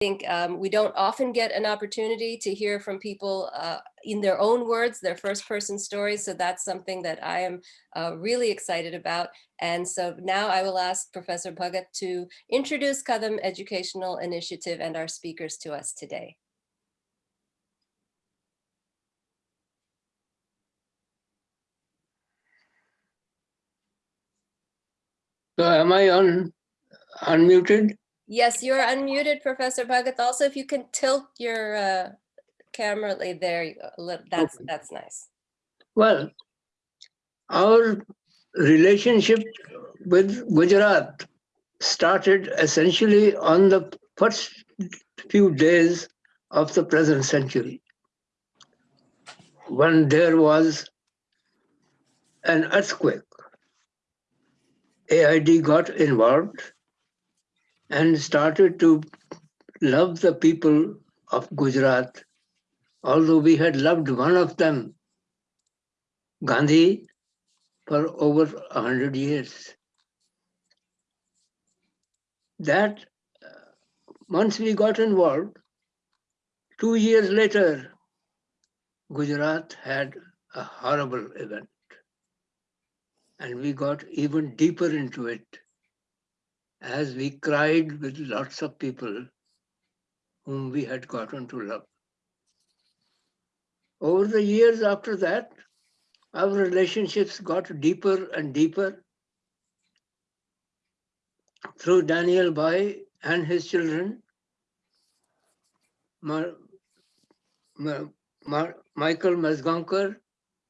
think um, we don't often get an opportunity to hear from people uh, in their own words, their first person stories. So that's something that I am uh, really excited about. And so now I will ask Professor Bhagat to introduce Kadam Educational Initiative and our speakers to us today. So am I on unmuted? Yes, you're unmuted, Professor Bhagat. Also, if you can tilt your uh, camera like there, that's, Okay. that's nice. Well, our relationship with Gujarat started essentially on the first few days of the present century, when there was an earthquake. AID got involved and started to love the people of Gujarat, although we had loved one of them, Gandhi, for over a hundred years. That, uh, once we got involved, two years later, Gujarat had a horrible event. And we got even deeper into it as we cried with lots of people whom we had gotten to love. Over the years after that, our relationships got deeper and deeper through Daniel Bai and his children, Ma- Ma- Ma- Michael Mazgaonkar,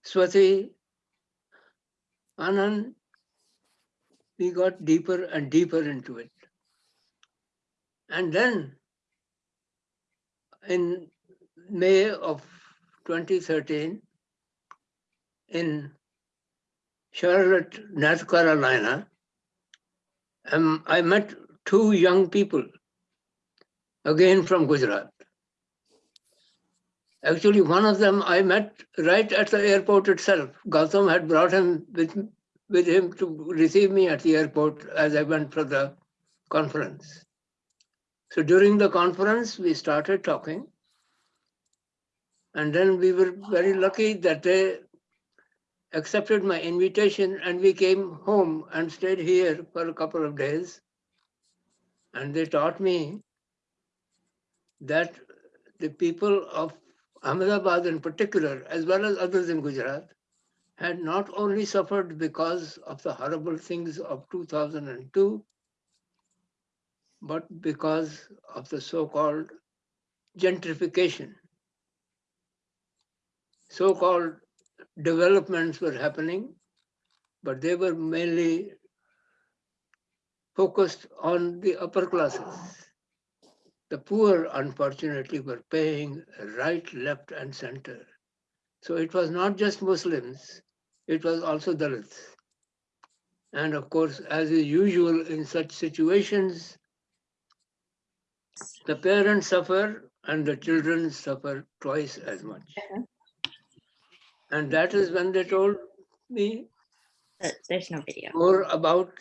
Swati, Anand, we got deeper and deeper into it. And then in May of 2013, in Charlotte, North Carolina, um, I met two young people, again from Gujarat. Actually, one of them I met right at the airport itself. Gautam had brought him with, with him to receive me at the airport as I went for the conference. So during the conference, we started talking. And then we were very lucky that they accepted my invitation and we came home and stayed here for a couple of days. And they taught me that the people of Ahmedabad in particular, as well as others in Gujarat, had not only suffered because of the horrible things of 2002, but because of the so-called gentrification. So-called developments were happening, but they were mainly focused on the upper classes. The poor, unfortunately, were paying right, left, and center. So it was not just Muslims, it was also Dalits. And of course, as is usual in such situations, the parents suffer and the children suffer twice as much. Uh-huh. And that is when they told me There's no video. more about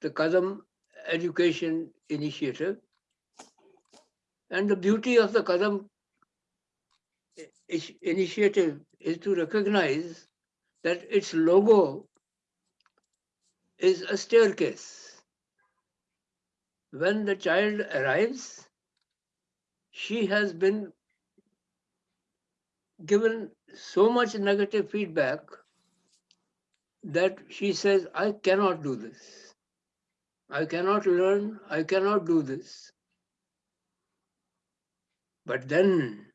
the Kadam Education Initiative. And the beauty of the Kadam initiative is to recognize that its logo is a staircase. When the child arrives, she has been given so much negative feedback that she says, I cannot do this. I cannot learn, I cannot do this. But then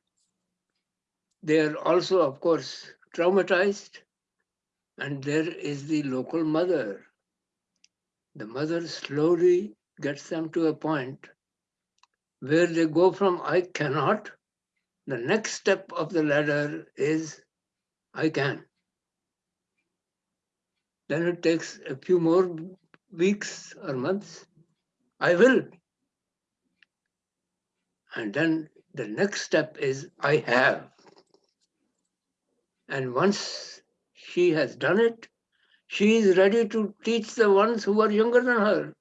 they are also, of course, traumatized. And there is the local mother. The mother slowly gets them to a point where they go from I cannot, the next step of the ladder is I can. Then it takes a few more weeks or months. I will. And then the next step is I have. And once she has done it, she is ready to teach the ones who are younger than her.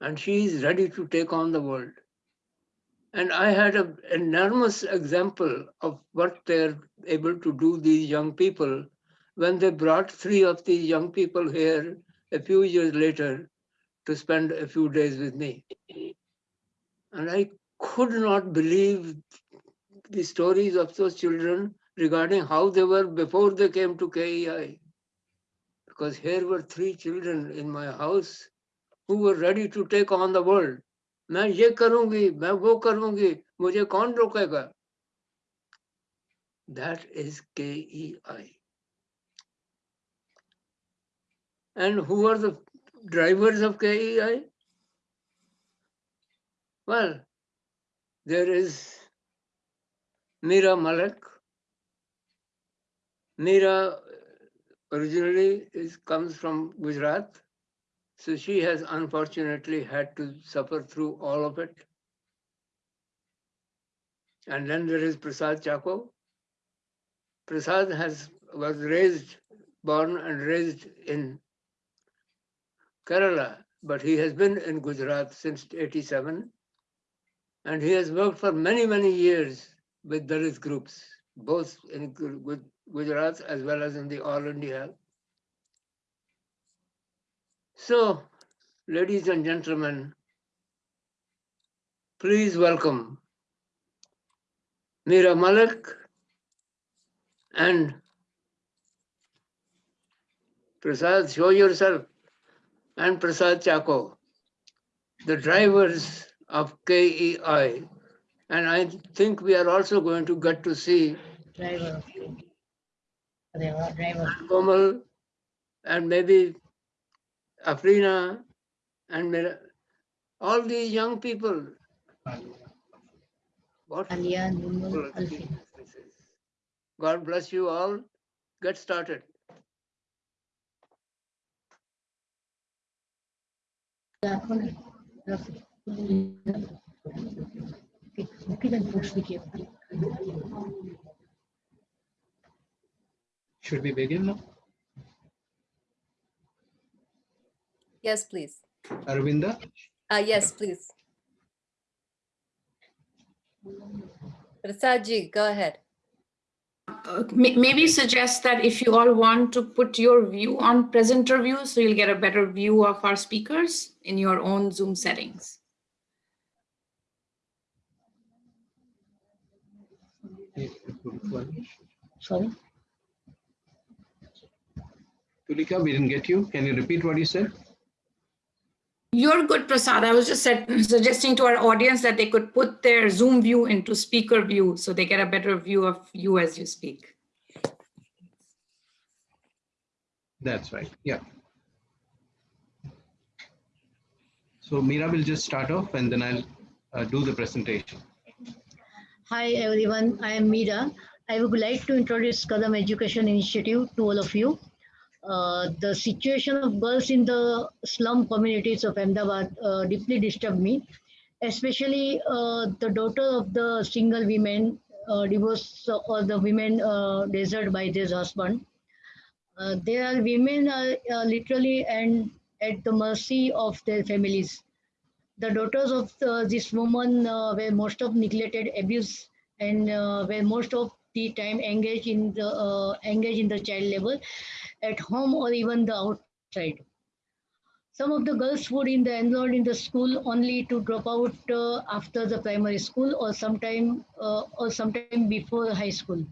And she is ready to take on the world. And I had an enormous example of what they're able to do, these young people, when they brought three of these young people here a few years later to spend a few days with me. And I could not believe the stories of those children regarding how they were before they came to KEI. Because here were three children in my house who were ready to take on the world. मैं ये करूंगी मैं वो करूंगी मुझे कौन रोकेगा that is KEI. And who are the drivers of KEI? Well, there is Mira Malek. Mira uh, originally is, comes from Gujarat. So she has unfortunately had to suffer through all of it. And then there is Prasad Chacko. Prasad has was raised, born and raised in Kerala, but he has been in Gujarat since 87. And he has worked for many, many years with Dalit groups, both in Gujarat as well as in the All India. So, ladies and gentlemen, please welcome Mira Malik and Prasad, show yourself, and Prasad Chacko, the drivers of KEI. And I think we are also going to get to see driver. Driver, driver. Komal and maybe Afrina and Mira, all these young people. What Alia, Nunul, Alfin. experience this is. God bless you all. Get started. Rafi. Rafi. Okay, okay, then post video. Should we begin now? Yes, please. Aravinda? Uh, yes, please. Prasad ji, go ahead. uh, maybe suggest that if you all want to put your view on presenter view, so you'll get a better view of our speakers in your own Zoom settings. Sorry. Tulika, we didn't get you. Can you repeat what you said? You're good, Prasad. I was just said- suggesting to our audience that they could put their Zoom view into speaker view, so they get a better view of you as you speak. That's right. Yeah. So Meera will just start off and then I'll uh, do the presentation. Hi, everyone. I am Meera. I would like to introduce Kadam Education Initiative to all of you. Uh, the situation of girls in the slum communities of Ahmedabad uh, deeply disturbed me, especially uh, the daughter of the single women uh, divorced or the women uh, deserted by their husband. Uh, there are women are uh, literally and at the mercy of their families. The daughters of uh, this woman uh, were most of neglected, abused, and uh, were most of the time engaged in the uh, engaged in the child labor at home or even the outside. Some of the girls would in the enrolled in the school only to drop out uh, after the primary school or sometime uh, or sometime before high school.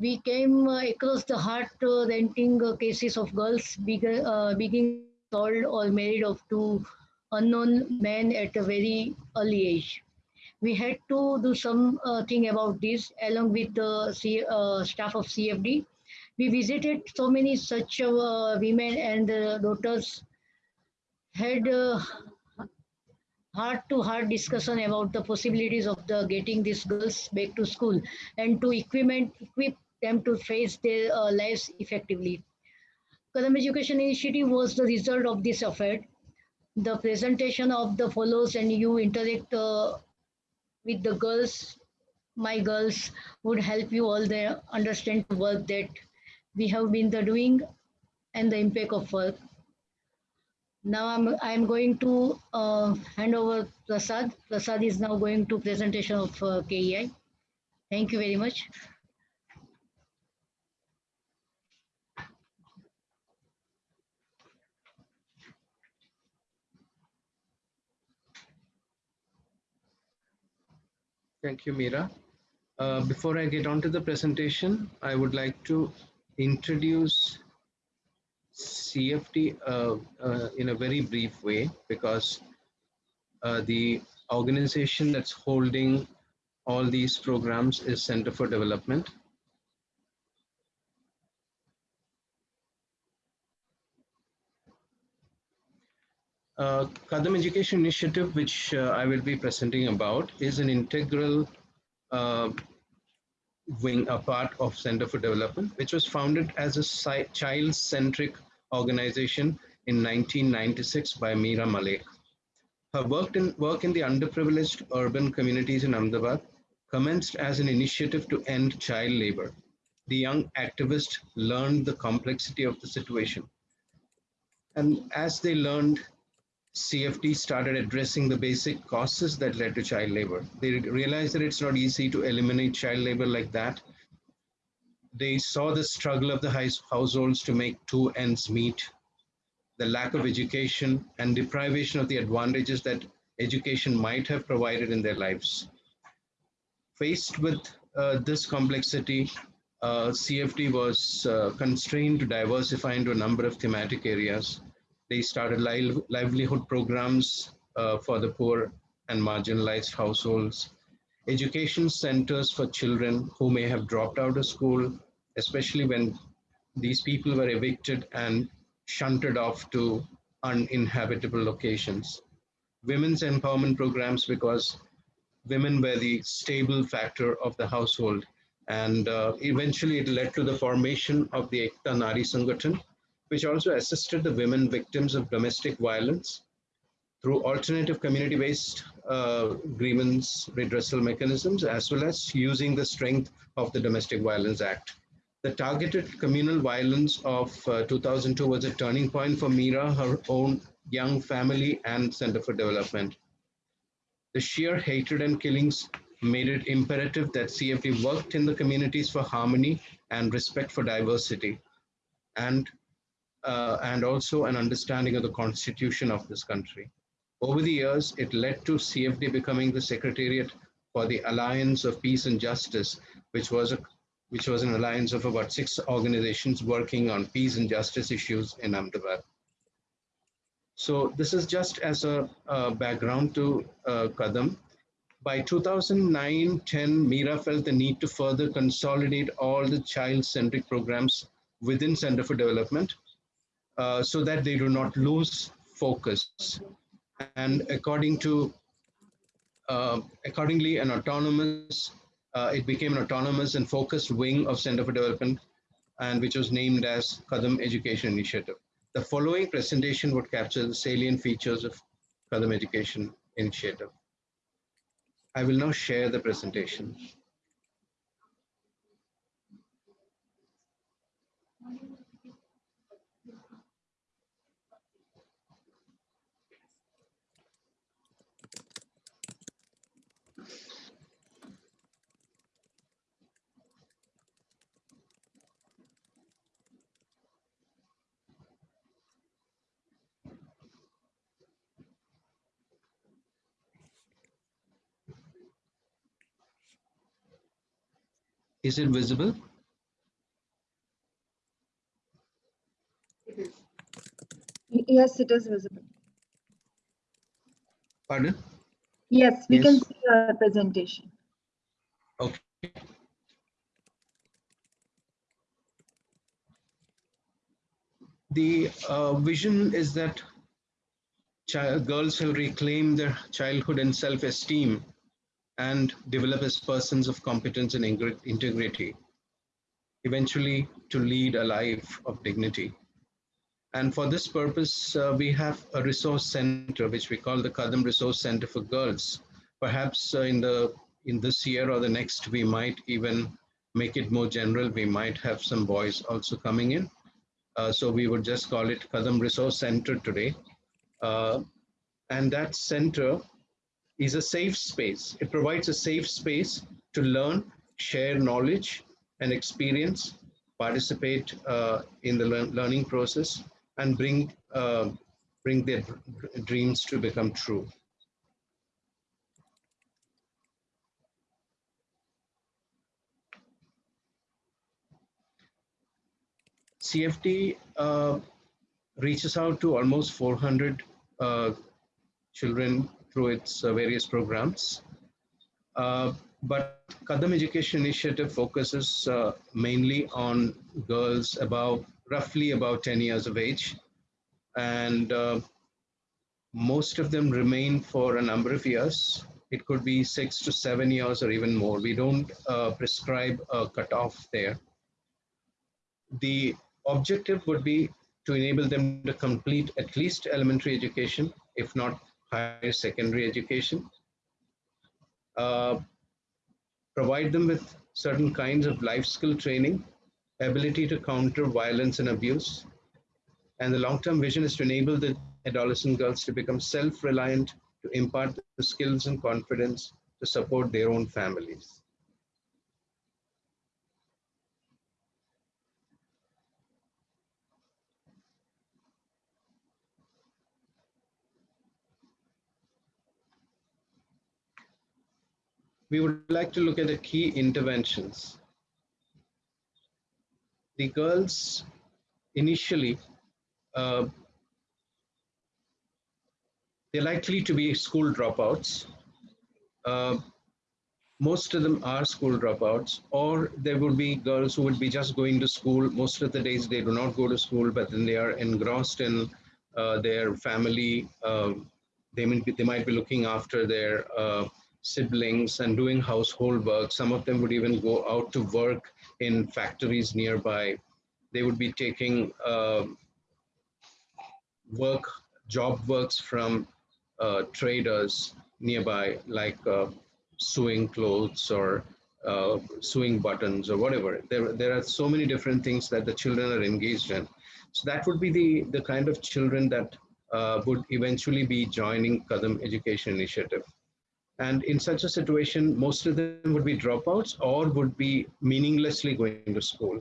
We came uh, across the heart uh, renting uh, cases of girls beg- uh, being sold or married off to unknown men at a very early age. We had to do something thing about this along with the C, staff of CFD. We visited so many such uh, women and uh, daughters, had uh, heart to heart discussion about the possibilities of the getting these girls back to school and to equipment, equip them to face their uh, lives effectively. Kadam Education Initiative was the result of this effort the presentation of the follows and you interact uh, with the girls my girls would help you all there understand the work that we have been the doing and the impact of work Now I'm, I'm going to uh, hand over Prasad. Prasad is now going to presentation of uh, KEI. Thank you very much. Thank you, Meera. Uh, before I get on to the presentation, I would like to introduce CFD uh, uh, in a very brief way because uh, the organization that's holding all these programs is Center for Development. Uh, Kadam Education Initiative, which uh, I will be presenting about, is an integral uh, wing, a part of Center for Development, which was founded as a child-centric organization in 1996 by Meera Malik. Her work in, work in the underprivileged urban communities in Ahmedabad commenced as an initiative to end child labor. The young activist learned the complexity of the situation. And as they learned CFD started addressing the basic causes that led to child labor. They realized that it's not easy to eliminate child labor like that. They saw the struggle of the households to make two ends meet, the lack of education and deprivation of the advantages that education might have provided in their lives. Faced with uh, this complexity, uh, CFD was uh, constrained to diversify into a number of thematic areas they started li livelihood programs uh, for the poor and marginalized households, education centers for children who may have dropped out of school, especially when these people were evicted and shunted off to uninhabitable locations. Women's empowerment programs because women were the stable factor of the household. And uh, eventually it led to the formation of the Ekta Nari Sangathan, which also assisted the women victims of domestic violence through alternative community-based uh, grievance redressal mechanisms, as well as using the strength of the Domestic Violence Act. The targeted communal violence of uh, 2002 was a turning point for Meera, her own young family and Center for Development. The sheer hatred and killings made it imperative that CFD worked in the communities for harmony and respect for diversity and uh, and also an understanding of the constitution of this country. Over the years, it led to CFD becoming the secretariat for the Alliance of Peace and Justice, which was a which was an alliance of about six organizations working on peace and justice issues in Ahmedabad. So this is just as a, background to uh, Kadam. By 2009-10, Meera felt the need to further consolidate all the child-centric programs within Center for Development uh, so that they do not lose focus. And according to, uh, accordingly, an autonomous, uh, it became an autonomous and focused wing of Center for Development, and which was named as Kadam Education Initiative. The following presentation would capture the salient features of Kadam Education Initiative. I will now share the presentation. Is it visible? Yes, it is visible. Pardon? Yes, we can see your presentation. Okay. The uh, vision is that child, girls will reclaim their childhood and self-esteem and develop as persons of competence and integrity, eventually to lead a life of dignity. And for this purpose, uh, we have a resource center, which we call the Kadam Resource Center for Girls. Perhaps uh, in the in this year or the next, we might even make it more general. We might have some boys also coming in. Uh, so we would just call it Kadam Resource Center today. Uh, and that center is a safe space. It provides a safe space to learn, share knowledge and experience, participate uh, in the learn learning process, and bring, uh, bring their dreams to become true. CFD uh, reaches out to almost 400 uh, children through its uh, various programs. Uh, but Kadam Education Initiative focuses uh, mainly on girls about roughly about 10 years of age. And most of them remain for a number of years. It could be six to seven years or even more. We don't uh, prescribe a cutoff there. The objective would be to enable them to complete at least elementary education, if not higher secondary education. Uh, provide them with certain kinds of life skill training, ability to counter violence and abuse. And the long-term vision is to enable the adolescent girls to become self-reliant, to impart the skills and confidence to support their own families. We would like to look at the key interventions. The girls initially, uh, they're likely to be school dropouts. Uh, most of them are school dropouts, or there would be girls who would be just going to school. Most of the days they do not go to school, but then they are engrossed in uh, their family. Um, they, might be, they might be looking after their uh, siblings and doing household work. Some of them would even go out to work in factories nearby. They would be taking uh, work, job works from uh, traders nearby, like uh, sewing clothes or uh, sewing buttons or whatever. There, there are so many different things that the children are engaged in. So that would be the, the kind of children that uh, would eventually be joining Kadam Education Initiative. And in such a situation, most of them would be dropouts or would be meaninglessly going to school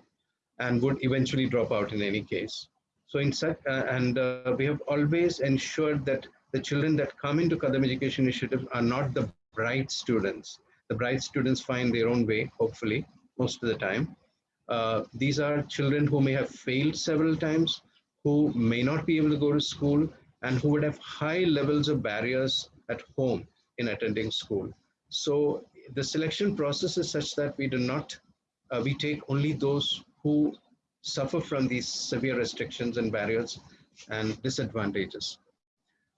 and would eventually drop out in any case. So in such, uh, and uh, we have always ensured that the children that come into Kadam Education Initiative are not the bright students. The bright students find their own way, hopefully, most of the time. Uh, these are children who may have failed several times, who may not be able to go to school, and who would have high levels of barriers at home in attending school. So the selection process is such that we do not, uh, we take only those who suffer from these severe restrictions and barriers and disadvantages.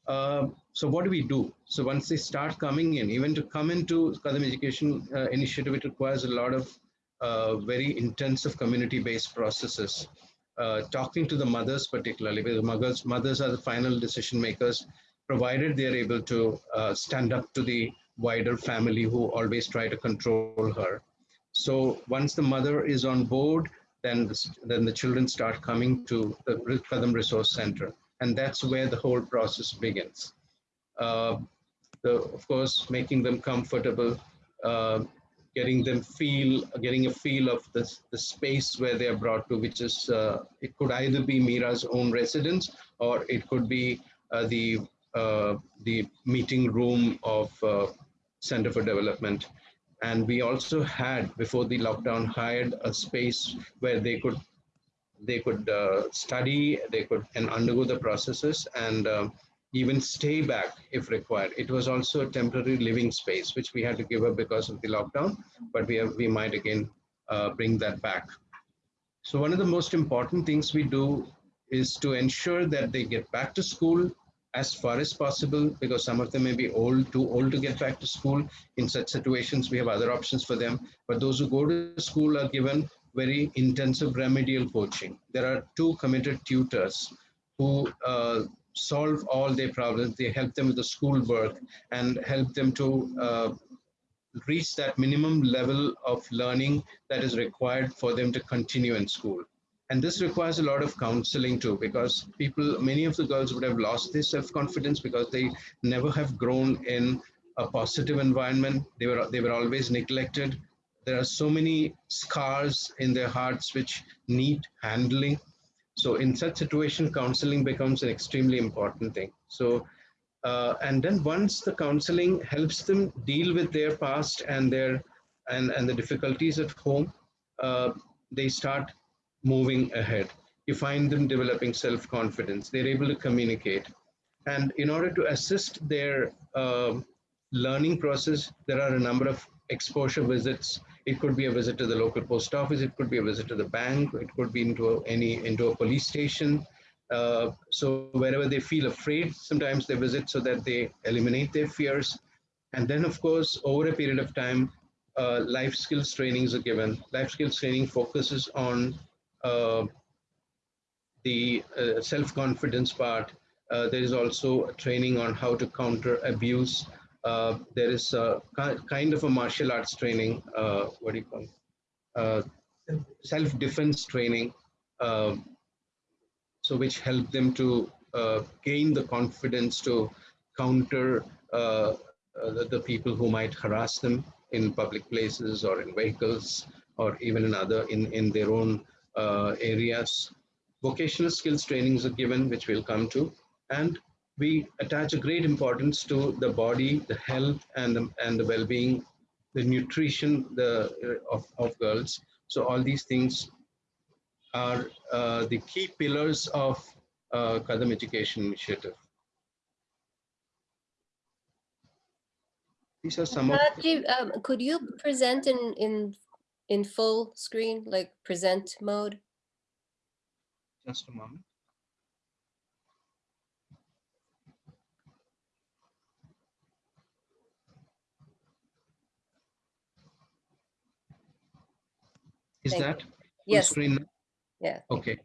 Uh, so what do we do? So once they start coming in, even to come into Kadam Education uh, Initiative, it requires a lot of uh, very intensive community-based processes. Uh, talking to the mothers particularly, because mothers, mothers are the final decision makers provided they're able to uh, stand up to the wider family who always try to control her. So once the mother is on board, then the, then the children start coming to the Kadam Resource Center. And that's where the whole process begins. Uh, the, of course, making them comfortable, uh, getting them feel, getting a feel of the, the space where they are brought to, which is, uh, it could either be Mira's own residence or it could be uh, the the meeting room of uh, Center for Development. And we also had, before the lockdown, hired a space where they could they could uh, study, they could and undergo the processes and even stay back if required. It was also a temporary living space, which we had to give up because of the lockdown, but we, have, we might again uh, bring that back. So one of the most important things we do is to ensure that they get back to school as far as possible because some of them may be old, too old to get back to school. In such situations, we have other options for them. But those who go to school are given very intensive remedial coaching. There are two committed tutors who uh, solve all their problems. They help them with the school work and help them to uh, reach that minimum level of learning that is required for them to continue in school. And this requires a lot of counseling too, because people, many of the girls would have lost their self-confidence because they never have grown in a positive environment. They were, they were always neglected. There are so many scars in their hearts which need handling. So in such situation, counseling becomes an extremely important thing. So, uh, and then once the counseling helps them deal with their past and their and, and the difficulties at home, uh, they start moving ahead. You find them developing self-confidence. They're able to communicate. And in order to assist their um learning process, there are a number of exposure visits. It could be a visit to the local post office. It could be a visit to the bank. It could be into a, any into a police station. Uh, so wherever they feel afraid, sometimes they visit so that they eliminate their fears. And then, of course, over a period of time, uh, life skills trainings are given. Life skills training focuses on uh, the uh, self-confidence part. Uh, there is also training on how to counter abuse. Uh, there is a kind of a martial arts training. Uh, what do you call? it? Uh, self-defense training. Um, so which help them to uh, gain the confidence to counter uh, uh, the, the people who might harass them in public places or in vehicles or even in other in, in their own uh, areas. Vocational skills trainings are given, which we'll come to, and we attach a great importance to the body, the health, and the, and the well-being, the nutrition the, uh, of, of girls. So all these things are uh, the key pillars of uh, Kadam Education Initiative. These are some of, Rajiv, um, could you present in, in, in full screen, like present mode? just a moment. Is Thank that full Yes, screen? yeah. Okay.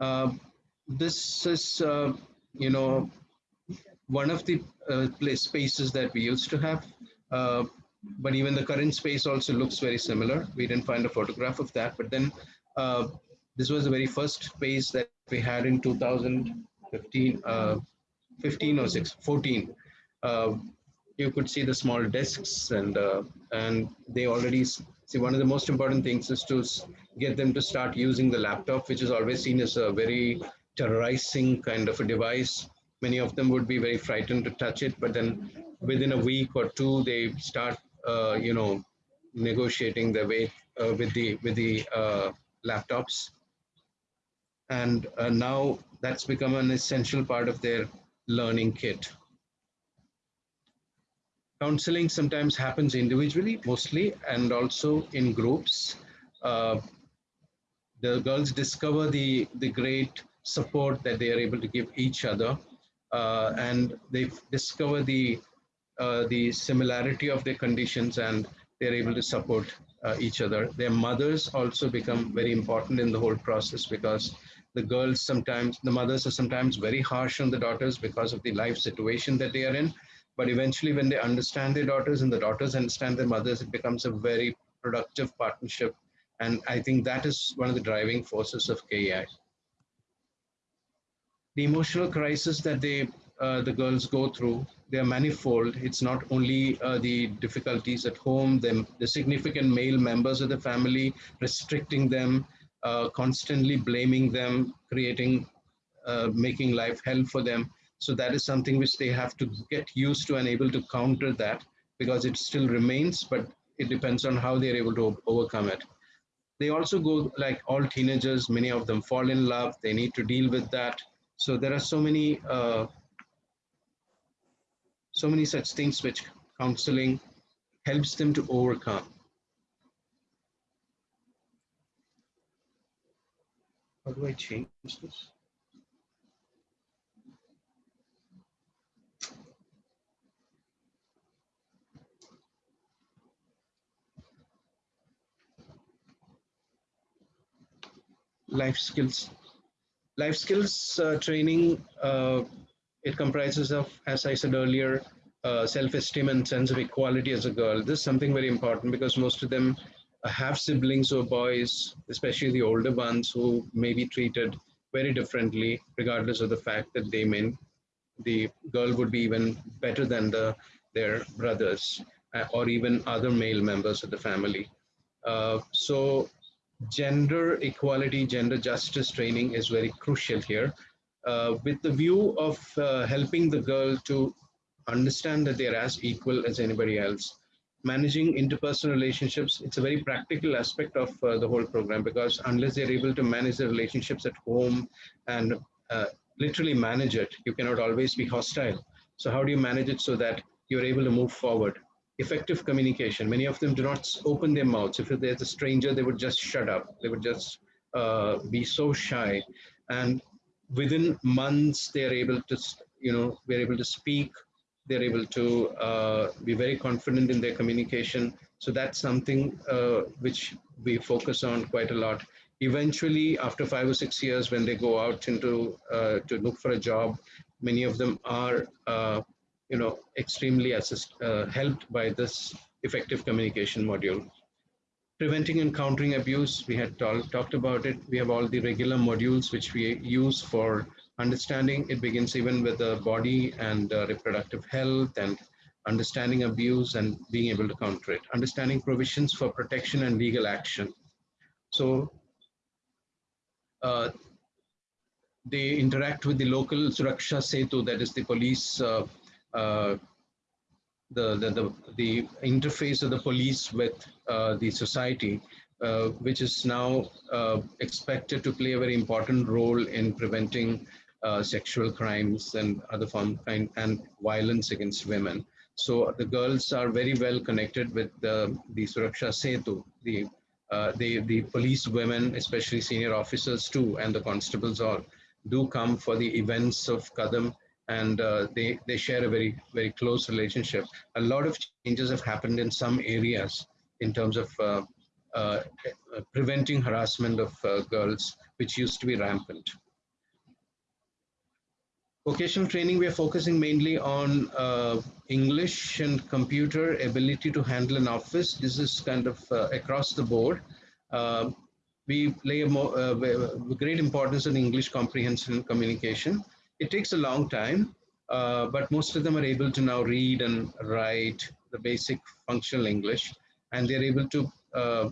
Um, This is, uh, you know, one of the uh, place spaces that we used to have. But even the current space also looks very similar. We didn't find a photograph of that, but then uh, this was the very first space that we had in 2015, uh, 15 or 6, 14. Uh, you could see the small desks and uh, and they already see one of the most important things is to get them to start using the laptop which is always seen as a very terrorizing kind of a device many of them would be very frightened to touch it but then within a week or two they start you know negotiating their way uh, with the with the uh, laptops. And uh, now that's become an essential part of their learning kit. Counseling sometimes happens individually mostly and also in groups. Uh, the girls discover the the great support that they are able to give each other uh, and they discover the uh, the similarity of their conditions and they're able to support uh, each other. Their mothers also become very important in the whole process because the girls sometimes the mothers are sometimes very harsh on the daughters because of the life situation that they are in. But eventually when they understand their daughters and the daughters understand their mothers it becomes a very productive partnership. And i think that is one of the driving forces of kei the emotional crisis that they uh, the girls go through they are manifold it's not only uh, the difficulties at home them the significant male members of the family restricting them uh, constantly blaming them creating uh, making life hell for them so that is something which they have to get used to and able to counter that because it still remains, but it depends on how they're able to overcome it. They also go like all teenagers, many of them fall in love. They need to deal with that. So there are so many, uh, so many such things which counseling helps them to overcome. How do I change this? life skills. Life skills uh, training, uh, it comprises of, as I said earlier, uh, self-esteem and sense of equality as a girl. This is something very important because most of them have siblings or boys, especially the older ones who may be treated very differently, regardless of the fact that they may, the girl would be even better than the, their brothers uh, or even other male members of the family. Uh, so gender equality, gender justice training is very crucial here with the view of uh, helping the girl to understand that they're as equal as anybody else. Managing interpersonal relationships, it's a very practical aspect of uh, the whole program because unless they're able to manage their relationships at home and uh, literally manage it, you cannot always be hostile. So how do you manage it so that you're able to move forward? Effective communication. Many of them do not open their mouths. If there's a stranger, they would just shut up. They would just uh, be so shy. And within months, they're able to, you know, we're able to speak they're able to uh, be very confident in their communication. So that's something uh, which we focus on quite a lot. Eventually, after five or six years, when they go out into uh, to look for a job, many of them are, uh, you know, extremely assist, uh, helped by this effective communication module. Preventing and countering abuse, we had talked about it. We have all the regular modules which we use for understanding. It begins even with the body and uh, reproductive health and understanding abuse and being able to counter it. Understanding provisions for protection and legal action. So uh, they interact with the local suraksha setu that is the police uh, uh the, the, the the interface of the police with uh, the society uh, which is now uh, expected to play a very important role in preventing sexual crimes and other form kind and violence against women. So the girls are very well connected with the, the Suraksha Setu, the, uh, the, the police women, especially senior officers too, and the constables all do come for the events of Kadam and uh, they, they share a very, very close relationship. A lot of changes have happened in some areas in terms of uh, uh, preventing harassment of uh, girls, which used to be rampant. Vocational training, we are focusing mainly on uh, English and computer ability to handle an office. This is kind of uh, across the board. Uh, we play a more, uh, great importance on English comprehension and communication. It takes a long time, uh, but most of them are able to now read and write the basic functional English, and they're able to uh,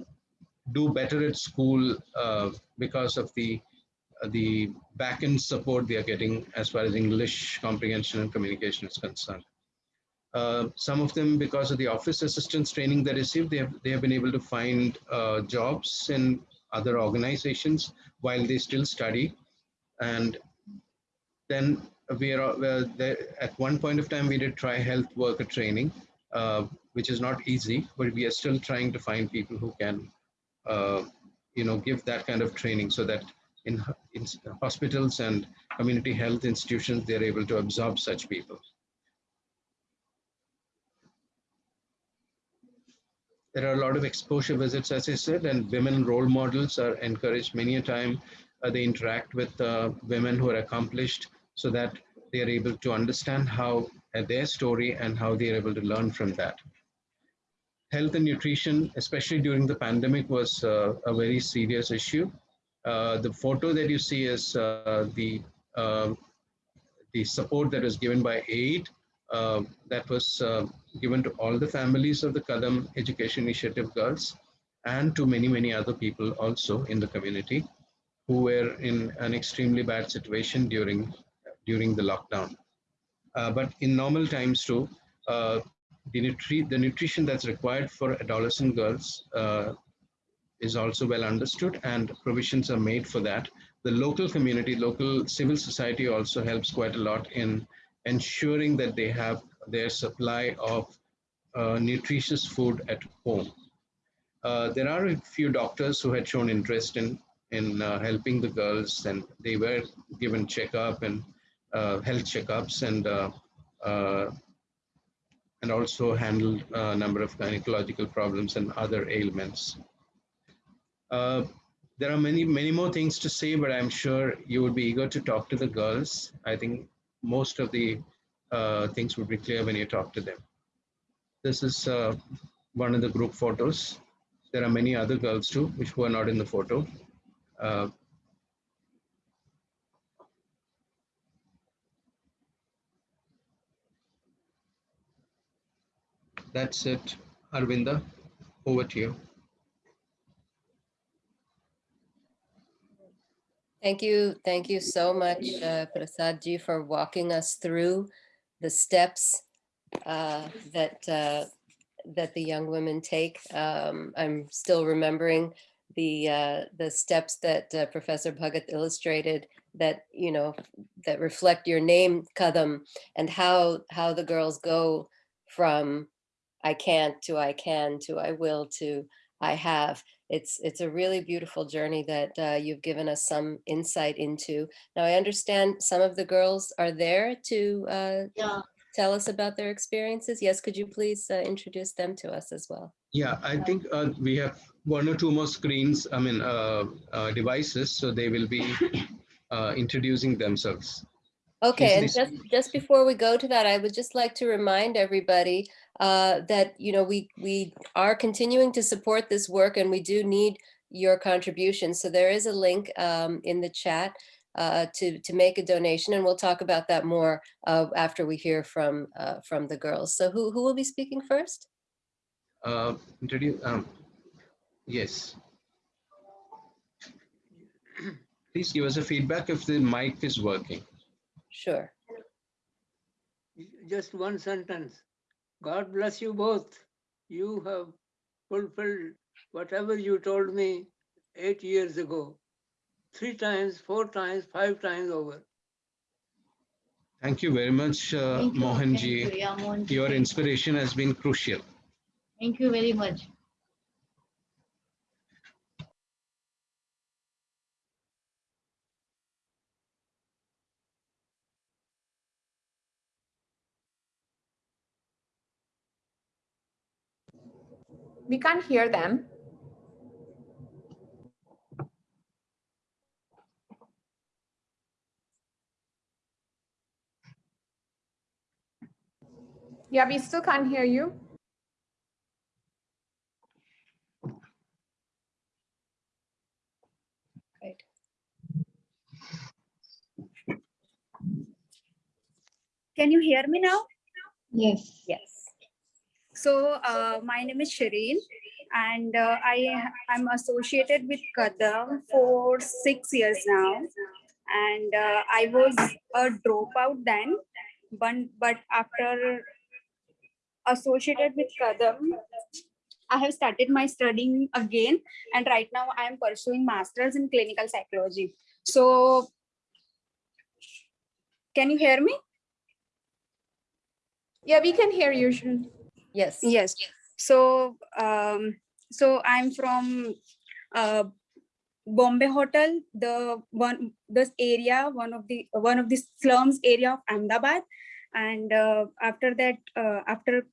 do better at school because of the uh, the backend support they are getting as far as English comprehension and communication is concerned. Uh, some of them, because of the office assistance training they received, they have, they have been able to find uh, jobs in other organizations while they still study. And then we are at one point of time, we did try health worker training, uh, which is not easy, but we are still trying to find people who can, uh, you know, give that kind of training so that in, in hospitals and community health institutions, they're able to absorb such people. There are a lot of exposure visits, as I said, and women role models are encouraged many a time. Uh, they interact with uh, women who are accomplished so that they are able to understand how uh, their story and how they are able to learn from that. Health and nutrition, especially during the pandemic, was uh, a very serious issue. Uh, the photo that you see is uh, the uh, the support that was given by aid uh, that was uh, given to all the families of the Kadam Education Initiative girls and to many, many other people also in the community who were in an extremely bad situation during, during the lockdown. Uh, but in normal times too, the, nutri the nutrition that's required for adolescent girls is also well understood and provisions are made for that. The local community, local civil society also helps quite a lot in ensuring that they have their supply of uh, nutritious food at home. Uh, there are a few doctors who had shown interest in, in uh, helping the girls and they were given checkup and uh, health checkups and uh, uh, and also handled a number of gynecological problems and other ailments. Uh, there are many, many more things to say, but I'm sure you would be eager to talk to the girls. I think most of the uh, things would be clear when you talk to them. This is uh, one of the group photos. there are many other girls too, which were not in the photo. That's it. Arvinda, over to you. Thank you, thank you so much, uh, Prasad ji, for walking us through the steps uh, that uh, that the young women take. Um, I'm still remembering the uh, the steps that uh, Professor Bhagat illustrated that you know that reflect your name, Kadam, and how how the girls go from I can't to I can to I will to I have. It's it's a really beautiful journey that uh, you've given us some insight into. Now I understand some of the girls are there to uh, Yeah. tell us about their experiences. Yes, could you please uh, introduce them to us as well? Yeah, I think uh, we have one or two more screens, I mean, uh, uh, devices, so they will be uh, introducing themselves. Okay, and just, just before we go to that, I would just like to remind everybody uh, that, you know, we, we are continuing to support this work and we do need your contribution. So there is a link um, in the chat uh, to, to make a donation and we'll talk about that more uh, after we hear from, uh, from the girls. So who, who will be speaking first? Uh, introduce, um, yes. Please give us a feedback if the mic is working. Sure. Just one sentence. God bless you both. You have fulfilled whatever you told me eight years ago. Three times, four times, five times over. Thank you very much, uh, Thank you, Mohan thank ji. you. Yeah, Mohan Your inspiration has been crucial. Thank you very much. We can't hear them. Yeah, we still can't hear you. Right. Can you hear me now? Yes. Yes. So uh, my name is Shireen and uh, I I'm associated with Kadam for six years now. And uh, I was a dropout then, but, but after associated with Kadam, I have started my studying again. And right now I am pursuing masters in clinical psychology. So can you hear me? Yeah, we can hear you. Shrin. Yes. Yes. So, um, so I'm from uh, Bombay Hotel, the one this area, one of the one of the slums area of Ahmedabad, and uh, after that, uh, after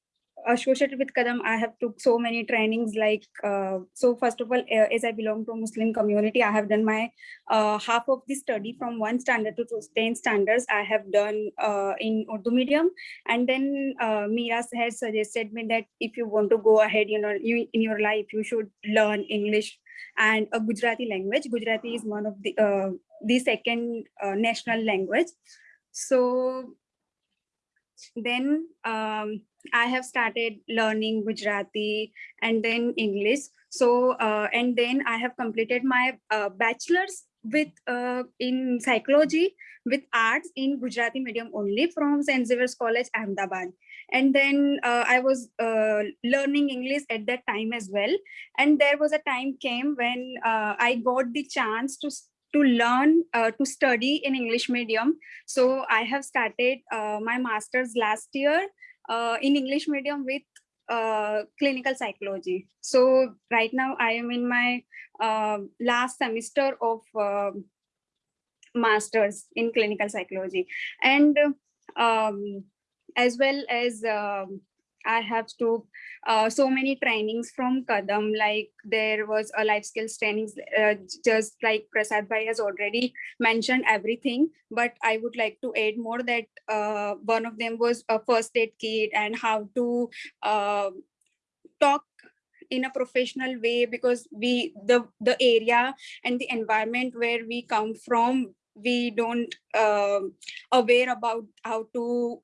associated with Kadam, I have took so many trainings. Like uh, so, first of all, uh, as I belong to a Muslim community, I have done my uh, half of the study from one standard to 10 standards. I have done uh, in Urdu medium and then uh, Mira has suggested me that if you want to go ahead, you know, you in your life, you should learn English and a Gujarati language. Gujarati is one of the uh, the second uh, national language. So then um, I have started learning Gujarati and then English. So uh, and then I have completed my uh, bachelor's with uh, in psychology with arts in Gujarati medium only from St. Xavier's College, Ahmedabad. And then uh, I was uh, learning English at that time as well. And there was a time came when uh, I got the chance to to learn uh, to study in English medium. So I have started uh, my master's last year uh, in English medium with uh, clinical psychology. So right now I am in my uh, last semester of um masters in clinical psychology and um, as well as um, i have took uh, so many trainings from kadam like there was a life skills trainings uh, just like prasad bhai has already mentioned everything but i would like to add more that uh, one of them was a first aid kit and how to uh, talk in a professional way because we the the area and the environment where we come from we don't um aware about how to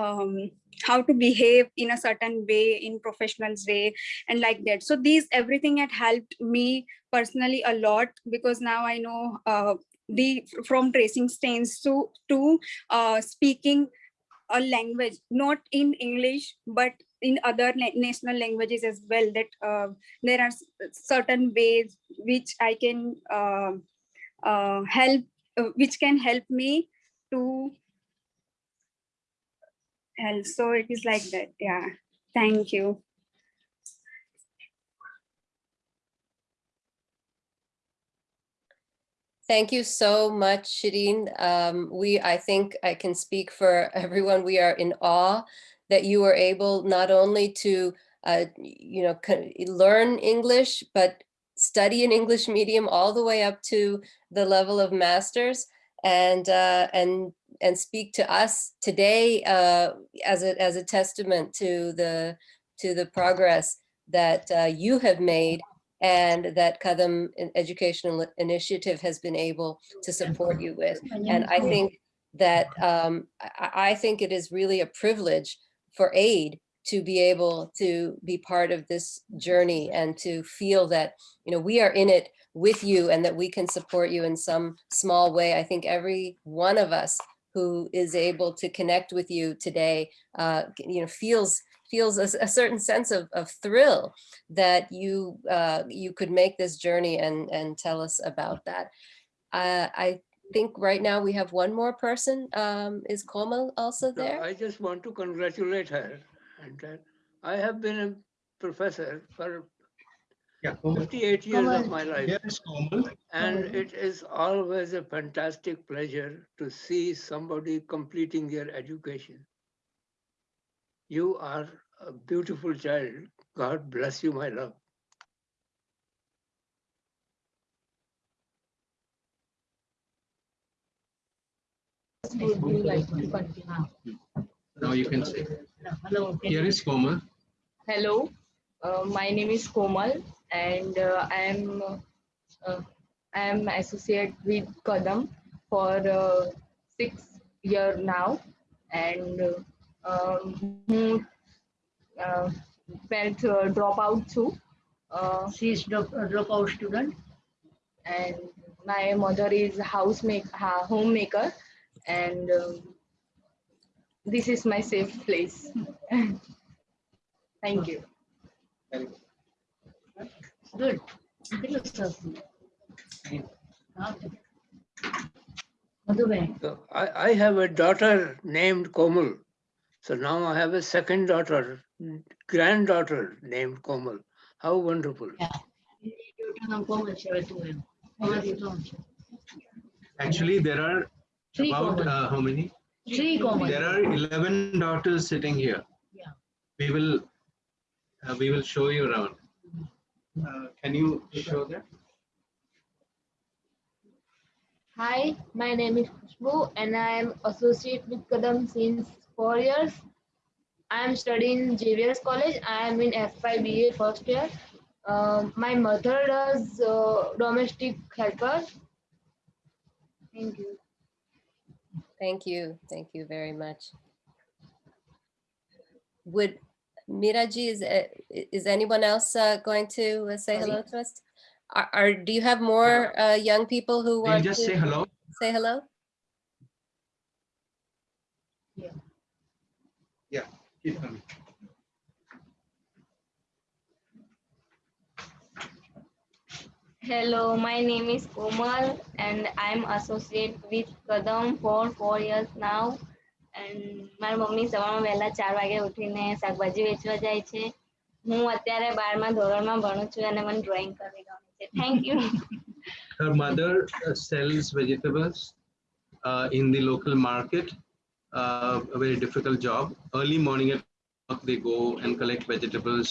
um, how to behave in a certain way in professionals way and like that. So these everything had helped me personally a lot because now i know uh, the from tracing stains to to uh, speaking a language not in english but in other na- national languages as well that uh, there are certain ways which i can uh, uh, help uh, which can help me to help so it is like that yeah thank you Thank you so much, Shireen. Um, we, I think I can speak for everyone. We are in awe that you were able not only to, uh, you know, learn English, but study an English medium all the way up to the level of masters and uh, and and speak to us today uh, as a as a testament to the to the progress that uh, you have made and that Kadam Educational Initiative has been able to support you with. And I think that um, I think it is really a privilege for aid to be able to be part of this journey and to feel that you know we are in it with you and that we can support you in some small way. I think every one of us who is able to connect with you today, uh, you know, feels feels a, a certain sense of, of thrill that you uh, you could make this journey and and tell us about that. Uh, I think right now we have one more person. Um, is Komal also So there? I just want to congratulate her. And I have been a professor for Yeah. Komal. 58 years of my life. Here is Komal. And it is always a fantastic pleasure to see somebody completing their education. You are a beautiful child. God bless you, my love. Would you like to continue? Now you can say. Hello. can Here you- is Komal. Hello, uh, my name is Komal and uh, I am uh, I am associate with Kadam for uh, six year now. And uh, um, હું, uh, felt uh, dropout too. Uh, She is drop, a dropout student. and my mother is housemaker homemaker. And um, this is my safe place. Thank you. Very good good. So I, I have a daughter named Komal. So now I have a second daughter, granddaughter named Komal. How wonderful. Actually, there are Three about uh, how many? Three Komal. There are 11 daughters sitting here. Yeah. We will uh, we will show you around. Uh, can you show that? Hi, my name is Khushbu and I am associate with Kadam since four years. I am studying JVS College. I am in FY BA first year. Um, my mother does uh, domestic helper. Thank you. Thank you. Thank you very much. Would Miraji, is, uh, is anyone else uh, going to uh, say hello to us? Are, are, do you have more uh, young people who want just to say hello. say hello? Yeah. Yeah, keep coming. Hello, my name is Komal and I'm associate with Kadam for four years now. And મારી mummy સવારમાં વહેલા ચાર વાગે ઉઠીને શાકભાજી વેચવા જાય છે હું અત્યારે બારમા ધોરણમાં ભણું છું અને મને ડ્રોઈંગ કરવી ગમે છે thank you Her mother uh, sells vegetables uh, in the local market. Uh, a very difficult job. Early morning at work, they go and collect vegetables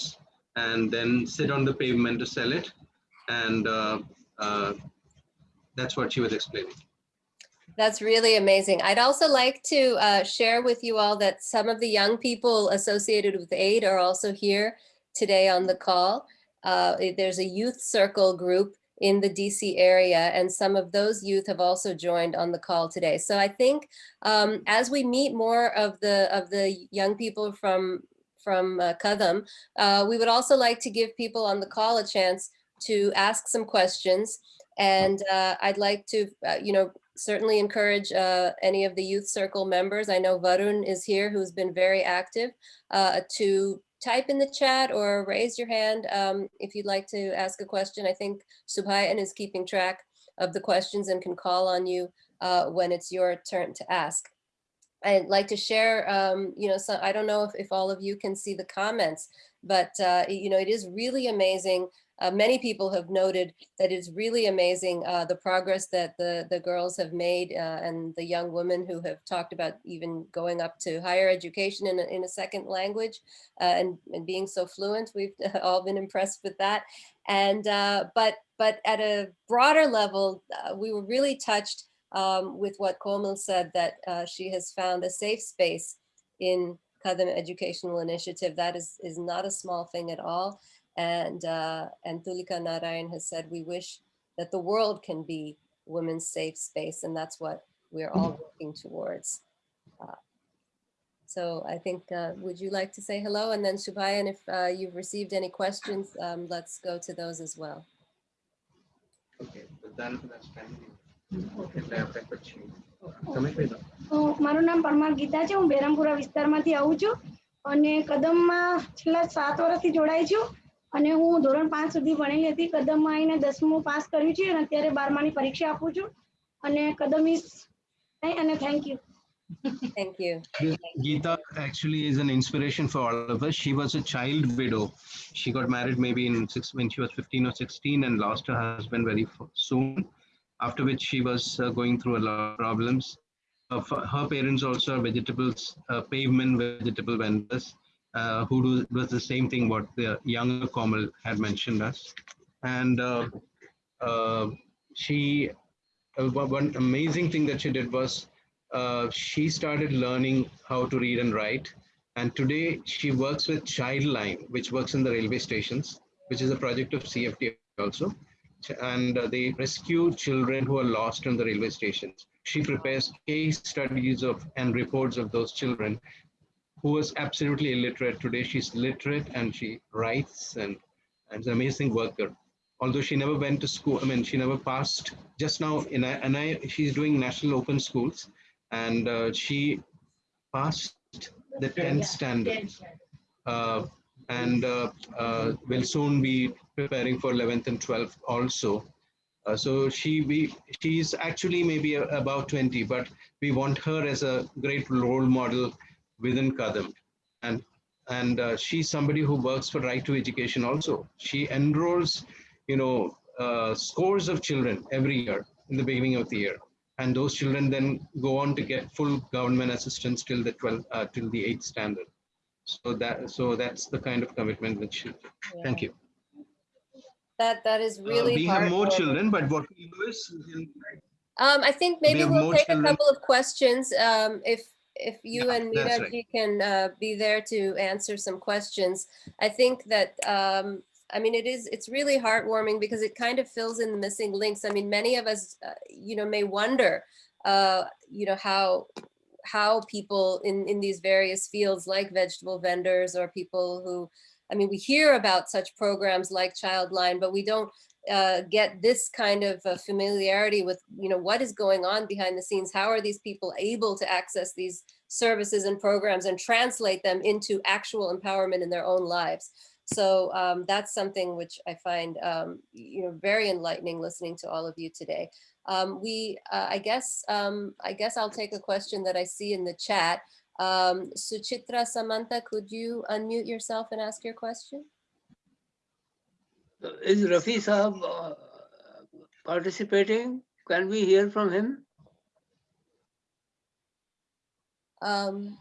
and then sit on the pavement to sell it. And uh, uh, that's what she was explaining. That's really amazing. I'd also like to uh, share with you all that some of the young people associated with AID are also here today on the call. Uh, There's a youth circle group in the DC area, and some of those youth have also joined on the call today. So I think um, as we meet more of the of the young people from from uh, Kadam, uh, we would also like to give people on the call a chance to ask some questions. And uh, I'd like to, uh, you know, certainly encourage uh, any of the youth circle members. I know Varun is here, who's been very active, uh, to type in the chat or raise your hand um, if you'd like to ask a question. I think Subhayan is keeping track of the questions and can call on you uh, when it's your turn to ask. I'd like to share, um, you know, so I don't know if, if all of you can see the comments, but, uh, you know, it is really amazing. Uh, many people have noted that it's really amazing uh, the progress that the, the girls have made uh, and the young women who have talked about even going up to higher education in a, in a second language uh, and, and being so fluent. We've all been impressed with that. And, uh, but, but at a broader level, uh, we were really touched um, with what Komal said, that she has found a safe space in Kadam Educational Initiative. That is, is not a small thing at all. And, uh, and Tulika Narayan has said, we wish that the world can be women's safe space. And that's what we're all working towards. Uh, so I think, uh, would you like to say hello? And then Shubayan, if uh, you've received any questions, um, let's go to those as well. Okay, but then that's fine. એટલે આપણે પછી તમે કહી દો અ, મારું નામ પરમાર ગીતા છે હું બેરામપુરા વિસ્તારમાંથી આવું છું અને કદમમાં છેલ્લા સાત વર્ષથી જોડાઈ છું અને હું ધોરણ પાંચ સુધી ભણેલી હતી કદમમાં આવીને દસમું પાસ કર્યું છે અને અત્યારે બારમાની પરીક્ષા આપું છું અને કદમ ઇઝ અને thank you Thank you. Geeta actually is an inspiration for all of us. She was a child widow. She got married maybe in six, when she was 15 or 16 and lost her husband very f- soon. After which she was uh, going through a lot of problems. Uh, f- her parents also are vegetables, uh, pavement vegetable vendors uh, who do was the same thing what the younger Komal had mentioned us. And uh, uh, she, uh, one one amazing thing that she did was uh, she started learning how to read and write. And today she works with Childline, which works in the railway stations, which is a project of CFD also. And uh, they rescue children who are lost in the railway stations. She prepares case studies of and reports of those children who was absolutely illiterate. Today she's literate and she writes and, and is an amazing worker. Although she never went to school, I mean, she never passed. Just now, in I, and I, she's doing national open schools, and uh, she passed the 10th standard, uh, and uh, uh, will soon be preparing for 11th and 12th also. Uh, so she we she's actually maybe about 20, but we want her as a great role model within Kadam. And and uh, she's somebody who works for Right to Education also. She enrolls, you know, uh, scores of children every year in the beginning of the year, and those children then go on to get full government assistance till the 12th, uh, till the eighth standard. So that so that's the kind of commitment that she. Thank you. That, that is Uh, really we have more children, but what we do is Um, I think maybe have we'll more take a couple of questions. Um, if, if you Yeah, and that's right. ji can, uh, be there to answer some questions. I think that, um, I mean, it is, it's really heartwarming because it kind of fills in the missing links. I mean, many of us, uh, you know, may wonder, uh, you know, how, how people in, in these various fields like vegetable vendors or people who, I mean, we hear about such programs like Childline, but we don't uh, get this kind of uh, familiarity with, you know, what is going on behind the scenes? How are these people able to access these services and programs and translate them into actual empowerment in their own lives? So um, that's something which I find, um, you know, very enlightening listening to all of you today. Um, we, uh, I guess, um, I guess I'll take a question that I see in the chat. Um, Suchitra Samanta, could you unmute yourself and ask your question? Is Rafi Saab uh, participating? Can we hear from him? Um,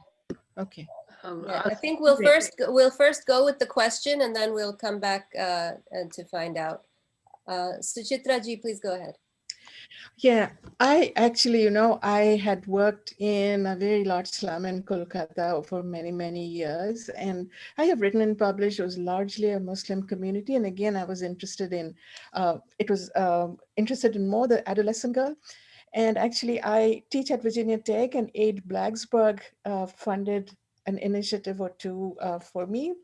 Okay. Um, Yeah, I think we'll first, go- we'll first go with the question and then we'll come back uh, and to find out. Uh, Suchitra ji, please go ahead. Yeah, I actually, you know, I had worked in a very large slum in Kolkata for many, many years. And I have written and published, it was largely a Muslim community. And again, I was interested in, uh, it was um, interested in more the adolescent girl. And actually, I teach at Virginia Tech and Aid Blacksburg uh, funded an initiative or two uh, for me.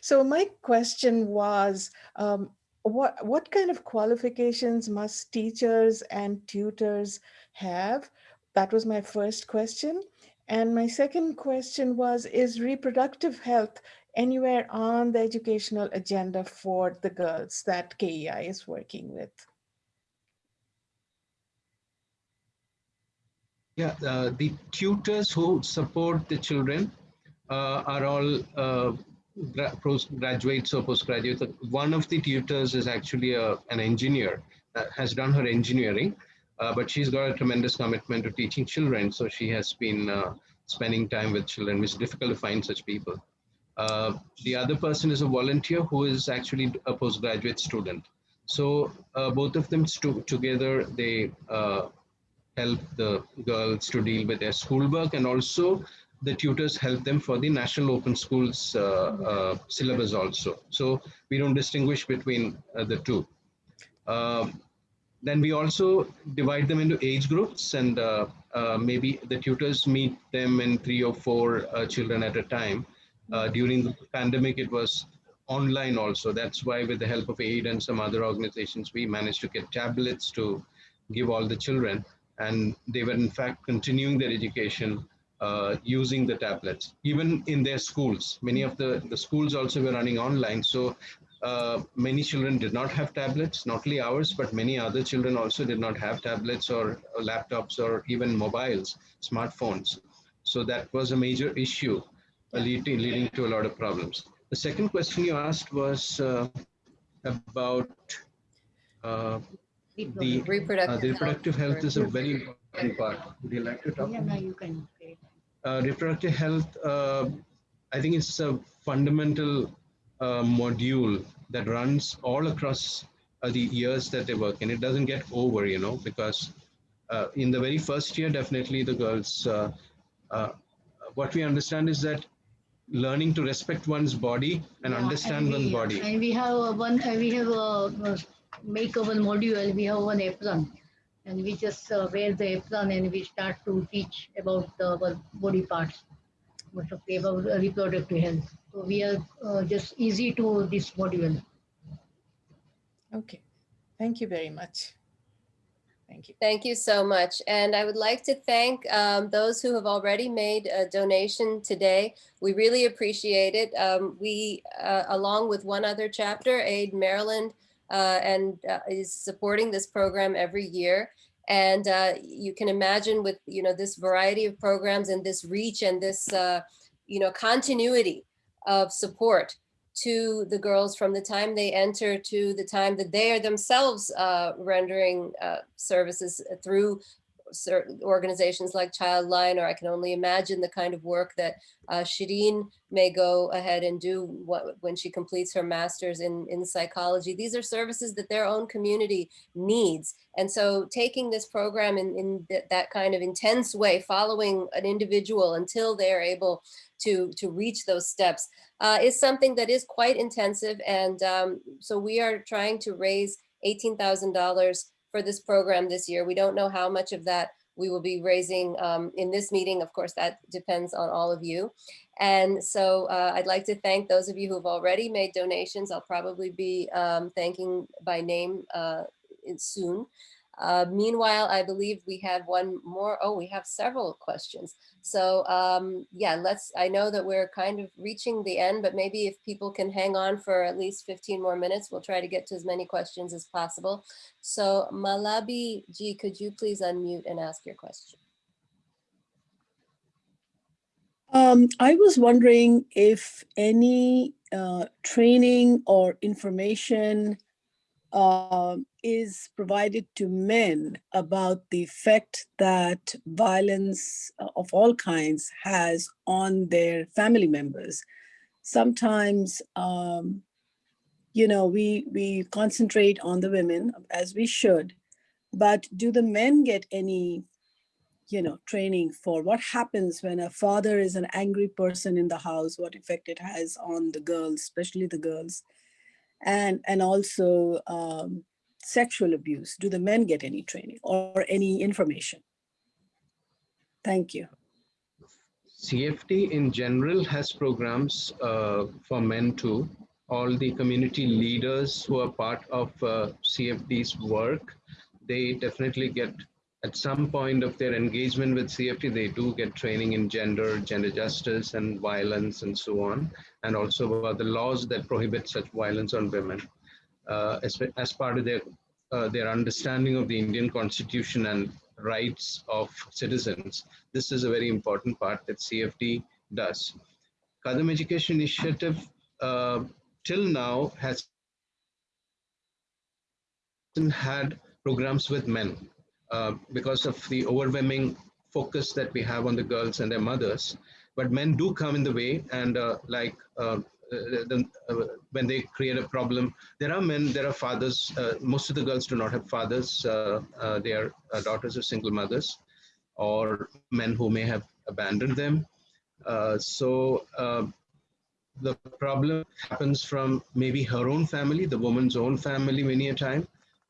So my question was, um, what, what kind of qualifications must teachers and tutors have? That was my first question. And my second question was, is reproductive health anywhere on the educational agenda for the girls that KEI is working with? Yeah, uh, the tutors who support the children uh, are all uh, graduates or postgraduates. One of the tutors is actually a, an engineer, uh, has done her engineering, uh, but she's got a tremendous commitment to teaching children. So she has been uh, spending time with children, which is difficult to find such people. Uh, the other person is a volunteer who is actually a postgraduate student. So uh, both of them together, they uh, help the girls to deal with their schoolwork and also the tutors help them for the National Open Schools uh, uh, syllabus also. So we don't distinguish between uh, the two. Um, then we also divide them into age groups and uh, uh, maybe the tutors meet them in three or four uh, children at a time. during the pandemic, it was online also. That's why with the help of AID and some other organizations, we managed to get tablets to give all the children. And they were in fact continuing their education uh, using the tablets, even in their schools. Many of the, the schools also were running online. So uh, many children did not have tablets, not only ours, but many other children also did not have tablets or, or laptops or even mobiles, smartphones. So that was a major issue uh, leading, leading to a lot of problems. The second question you asked was uh, about uh, the reproductive, the reproductive health, health is a very important part. Would you like to talk? Yeah, no, you can uh, reproductive health, uh, I think it's a fundamental uh, module that runs all across uh, the years that they work and it doesn't get over, you know, because uh, in the very first year, definitely the girls, uh, what we understand is that learning to respect one's body and yeah, understand and we, one's body. And we have one, we have a make one module, we have one apron and we just uh, wear the apron and we start to teach about our body parts, about reproductive health. So we are uh, just easy to this module. Okay, thank you very much. Thank you. Thank you so much. And I would like to thank um, those who have already made a donation today. We really appreciate it. Um, we, uh, along with one other chapter, Aid Maryland, uh, and uh, is supporting this program every year. And uh, you can imagine with, you know, this variety of programs and this reach and this, uh, you know, continuity of support to the girls from the time they enter to the time that they are themselves uh, rendering services through certain organizations like Childline, or I can only imagine the kind of work that uh, Shireen may go ahead and do what, when she completes her master's in, in psychology. These are services that their own community needs. And so taking this program in, in th that kind of intense way, following an individual until they are able to, to reach those steps uh, is something that is quite intensive. And um, so we are trying to raise $18,000 for this program this year. We don't know how much of that we will be raising um, in this meeting. Of course, that depends on all of you. And so uh, I'd like to thank those of you who've already made donations. I'll probably be um, thanking by name uh, soon. Uh, meanwhile, I believe we have one more. Oh, we have several questions. So um, yeah, let's, I know that we're kind of reaching the end, but maybe if people can hang on for at least 15 more minutes, we'll try to get to as many questions as possible. So Malabi G, could you please unmute and ask your question? Um, I was wondering if any uh, training or information uh, is provided to men about the effect that violence uh, of all kinds has on their family members. Sometimes, um, you know, we, we concentrate on the women as we should, but do the men get any, you know, training for what happens when a father is an angry person in the house, what effect it has on the girls, especially the girls, and, and also um, sexual abuse? Do the men get any training or any information? Thank you. CFD in general has programs uh, for men too. All the community leaders who are part of uh, CFD's work, they definitely get at some point of their engagement with CFD, they do get training in gender, gender justice and violence and so on, and also about the laws that prohibit such violence on women. Uh, as, as part of their, uh, their understanding of the Indian constitution and rights of citizens, this is a very important part that CFD does. Kadam Education Initiative uh, till now has had programs with men uh, because of the overwhelming focus that we have on the girls and their mothers. But men do come in the way and uh, like uh, the, uh, when they create a problem, there are men, there are fathers. Uh, most of the girls do not have fathers. Uh, they are daughters of single mothers or men who may have abandoned them. so the problem happens from maybe her own family, the woman's own family many a time,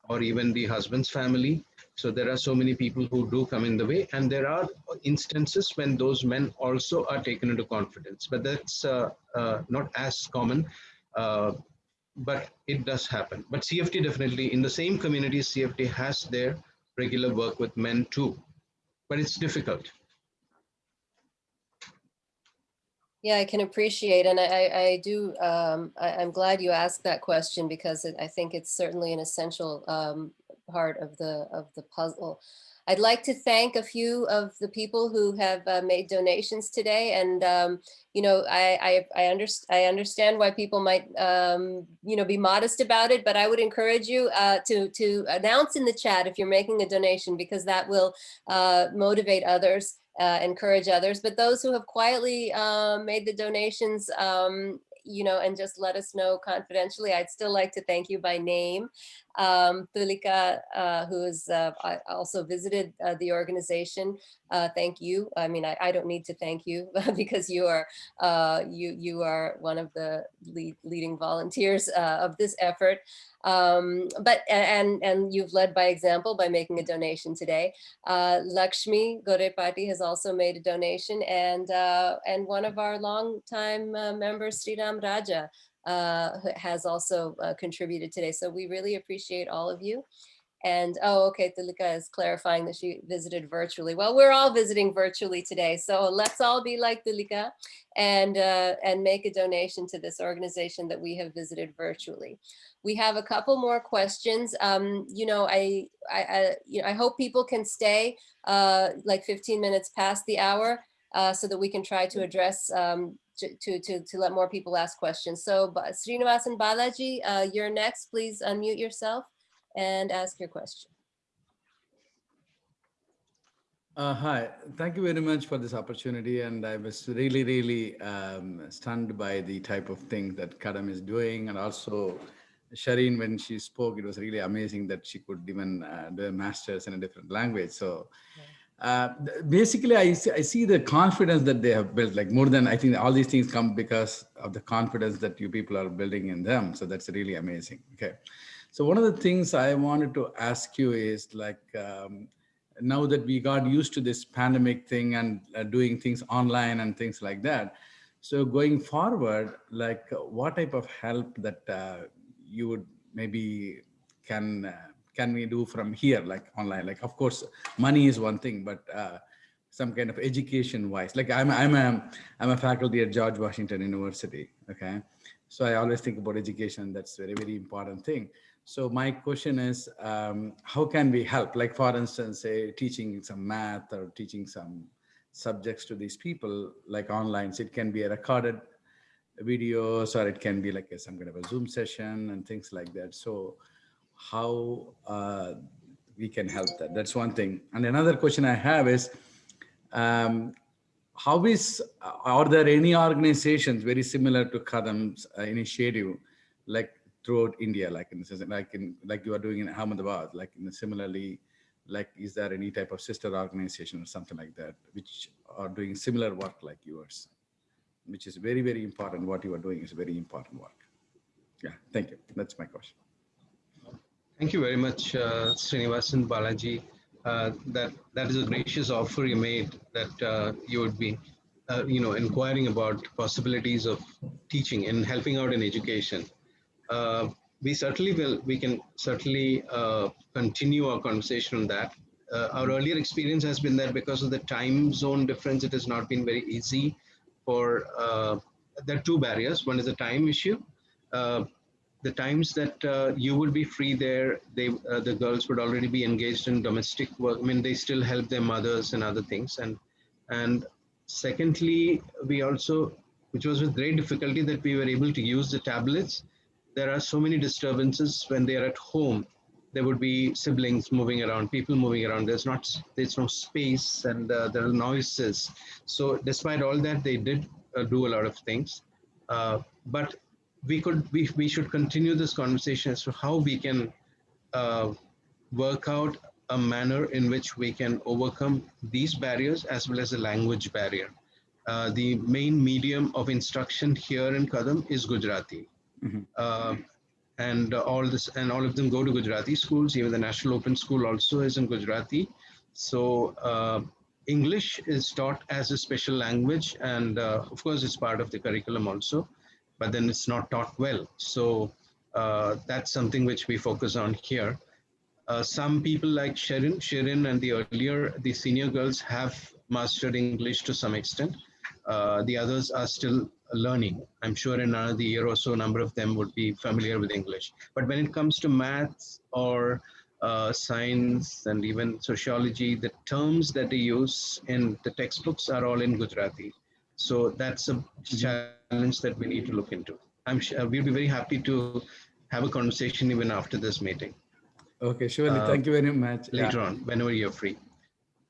or even the husband's family. So there are so many people who do come in the way, and there are instances when those men also are taken into confidence, but that's uh, uh, not as common, uh, but it does happen. But CFD definitely, in the same community, CFD has their regular work with men too, but it's difficult. Yeah, I can appreciate, and I, I, do, um, I, am glad you asked that question because I think it's certainly an essential um, part of the, of the puzzle. I'd like to thank a few of the people who have uh, made donations today. And, um, you know, I, I, I, underst I understand why people might, um, you know, be modest about it, but I would encourage you uh, to, to announce in the chat if you're making a donation, because that will uh, motivate others uh, encourage others, but those who have quietly uh, made the donations, um, you know, and just let us know confidentially, I'd still like to thank you by name. Um, Tulika, uh, who has uh, also visited uh, the organization, uh, thank you. I mean, I, I, don't need to thank you because you are uh, you you are one of the lead, leading volunteers uh, of this effort. Um, but and and you've led by example by making a donation today. Uh, Lakshmi Gorepati has also made a donation, and uh, and one of our longtime uh, members, Sriram Raja, uh, has also uh, contributed today. So we really appreciate all of you. And oh, okay, Tulika is clarifying that she visited virtually. Well, we're all visiting virtually today. So let's all be like Tulika and, uh, and make a donation to this organization that we have visited virtually. We have a couple more questions. Um, you know, I, I, I, you know, I hope people can stay uh, like 15 minutes past the hour uh, so that we can try to address um, to, to, to let more people ask questions. So Srinivasan Balaji, uh, you're next. Please unmute yourself and ask your question. Uh, hi, thank you very much for this opportunity. And I was really, really um, stunned by the type of thing that Kadam is doing. And also Shireen, when she spoke, it was really amazing that she could even uh, do a master's in a different language. So uh, basically, I see, I see the confidence that they have built, like more than I think all these things come because of the confidence that you people are building in them. So that's really amazing. Okay. So one of the things I wanted to ask you is like, um, now that we got used to this pandemic thing and uh, doing things online and things like that. So going forward, like what type of help that uh, you would maybe can uh, can we do from here, like online? Like, of course, money is one thing, but uh, some kind of education wise, like I'm, I'm a, I'm a faculty at George Washington University. Okay. So I always think about education. That's very, very important thing. So my question is, um, how can we help? Like for instance, say teaching some math or teaching some subjects to these people like online. So it can be a recorded videos or it can be like a, some kind of a Zoom session and things like that. So how uh, we can help that. That's one thing. And another question I have is, um, how is, are there any organizations very similar to Kadam's uh, initiative, like throughout India, like in like in like you are doing in Ahmedabad, like in similarly like is there any type of sister organization or something like that which are doing similar work like yours? Which is very very important. What you are doing is very important work. Yeah thank you. That's my question Thank you very much, uh, Srinivasan Balaji. Uh, that that is a gracious offer you made that uh, you would be, uh, you know, inquiring about possibilities of teaching and helping out in education. Uh, we certainly will. We can certainly uh, continue our conversation on that. Uh, our earlier experience has been that because of the time zone difference, it has not been very easy. For there are two barriers. One is the time issue. The times that uh, you would be free there, they uh, the girls would already be engaged in domestic work. I mean, they still help their mothers and other things. And and secondly, we also, which was with great difficulty, that we were able to use the tablets. There are so many disturbances when they are at home. There would be siblings moving around, people moving around. There's not, there's no space, and uh, there are noises. So, despite all that, they did uh, do a lot of things. Uh, but we could we, we should continue this conversation as to how we can uh, work out a manner in which we can overcome these barriers as well as the language barrier. Uh, the main medium of instruction here in Kadam is Gujarati. Uh, and all this and all of them go to Gujarati schools. Even the National Open School also is in Gujarati. So uh, English is taught as a special language, and uh, of course, it's part of the curriculum also but then it's not taught well. So uh, that's something which we focus on here. Uh, some people like Sharon, Sharon and the earlier, the senior girls have mastered English to some extent. Uh, the others are still learning. I'm sure in another year or so, a number of them would be familiar with English. But when it comes to maths or uh, science and even sociology, the terms that they use in the textbooks are all in Gujarati. So that's a challenge that we need to look into. I'm sure we'll be very happy to have a conversation even after this meeting. okay surely Uh, thank you very much Later Yeah. on, whenever you're free.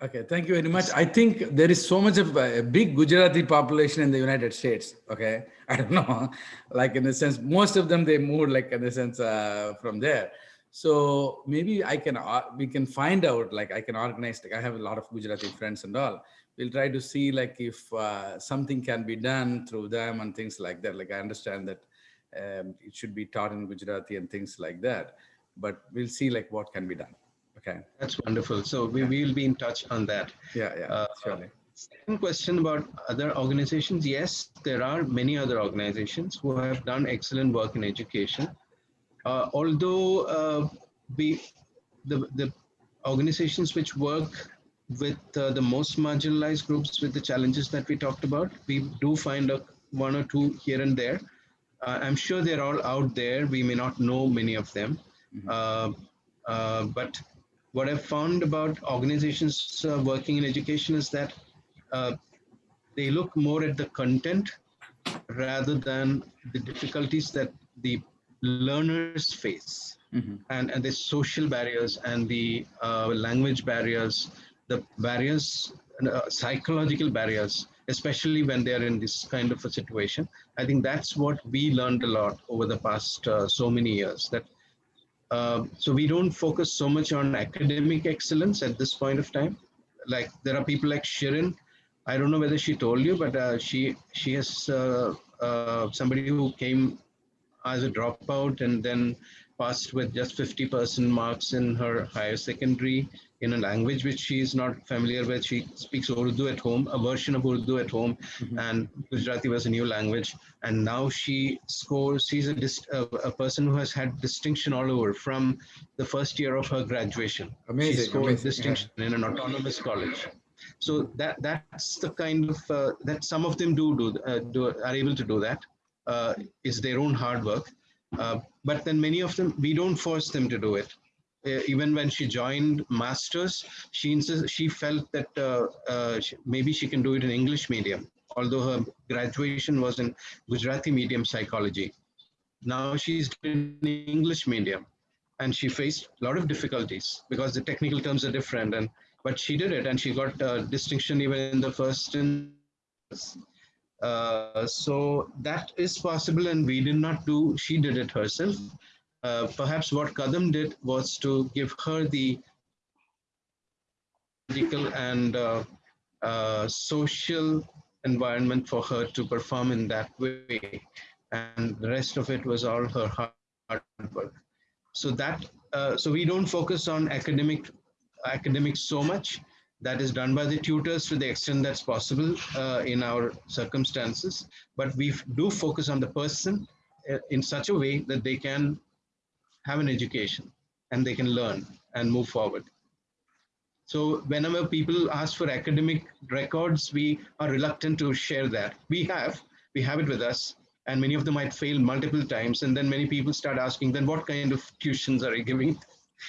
Okay, thank you very much. I think there is so much of a a big Gujarati population in the United States. Okay, I don't know, like in the sense, most of them they moved like in the sense uh, from there. So maybe I can uh, we can find out like I can organize. Like I have a lot of Gujarati friends and all. We'll try to see like if uh, something can be done through them and things like that. Like I understand that um, it should be taught in Gujarati and things like that. But we'll see like what can be done. Okay. That's wonderful. So we will be in touch on that. Yeah, yeah, Uh, surely. Second question about other organizations. Yes, there are many other organizations who have done excellent work in education. Uh, although uh, we, the, the organizations which work with uh, the most marginalized groups with the challenges that we talked about, we do find a, one or two here and there. Uh, I'm sure they're all out there. We may not know many of them. Uh, uh, but what I've found about organizations uh, working in education is that uh, they look more at the content rather than the difficulties that the learners face and, and the social barriers and the uh, language barriers, the barriers, uh, psychological barriers, especially when they're in this kind of a situation. I think that's what we learned a lot over the past uh, so many years that uh, so we don't focus so much on academic excellence at this point of time. Like there are people like Shirin. I don't know whether she told you, but uh, she she has uh, uh, somebody who came as a dropout and then passed with just 50% marks in her higher secondary in a language which she is not familiar with. She speaks Urdu at home, a version of Urdu at home, and Gujarati was a new language. And now she scores, she's a, a, a person who has had distinction all over from the first year of her graduation. She Amazing, scored amazing, yeah. distinction in an autonomous college. So that that's the kind of uh, that some of them do do, uh, do are able to do that uh, is their own hard work. Uh, but then many of them we don't force them to do it. Uh, even when she joined masters, she insist, she felt that uh, uh, she, maybe she can do it in English medium, although her graduation was in Gujarati medium psychology. Now she's in English medium, and she faced a lot of difficulties because the technical terms are different. And but she did it, and she got uh, distinction even in the first. Uh, so that is possible, and we did not do. She did it herself. Uh, perhaps what Kadam did was to give her the psychological and uh, uh, social environment for her to perform in that way. And the rest of it was all her hard work. So that, uh, so we don't focus on academic academics so much. That is done by the tutors to the extent that's possible uh, in our circumstances. But we do focus on the person uh, in such a way that they can have an education and they can learn and move forward. So whenever people ask for academic records, we are reluctant to share that. We have, we have it with us, and many of them might fail multiple times. And then many people start asking, then what kind of tuitions are you giving?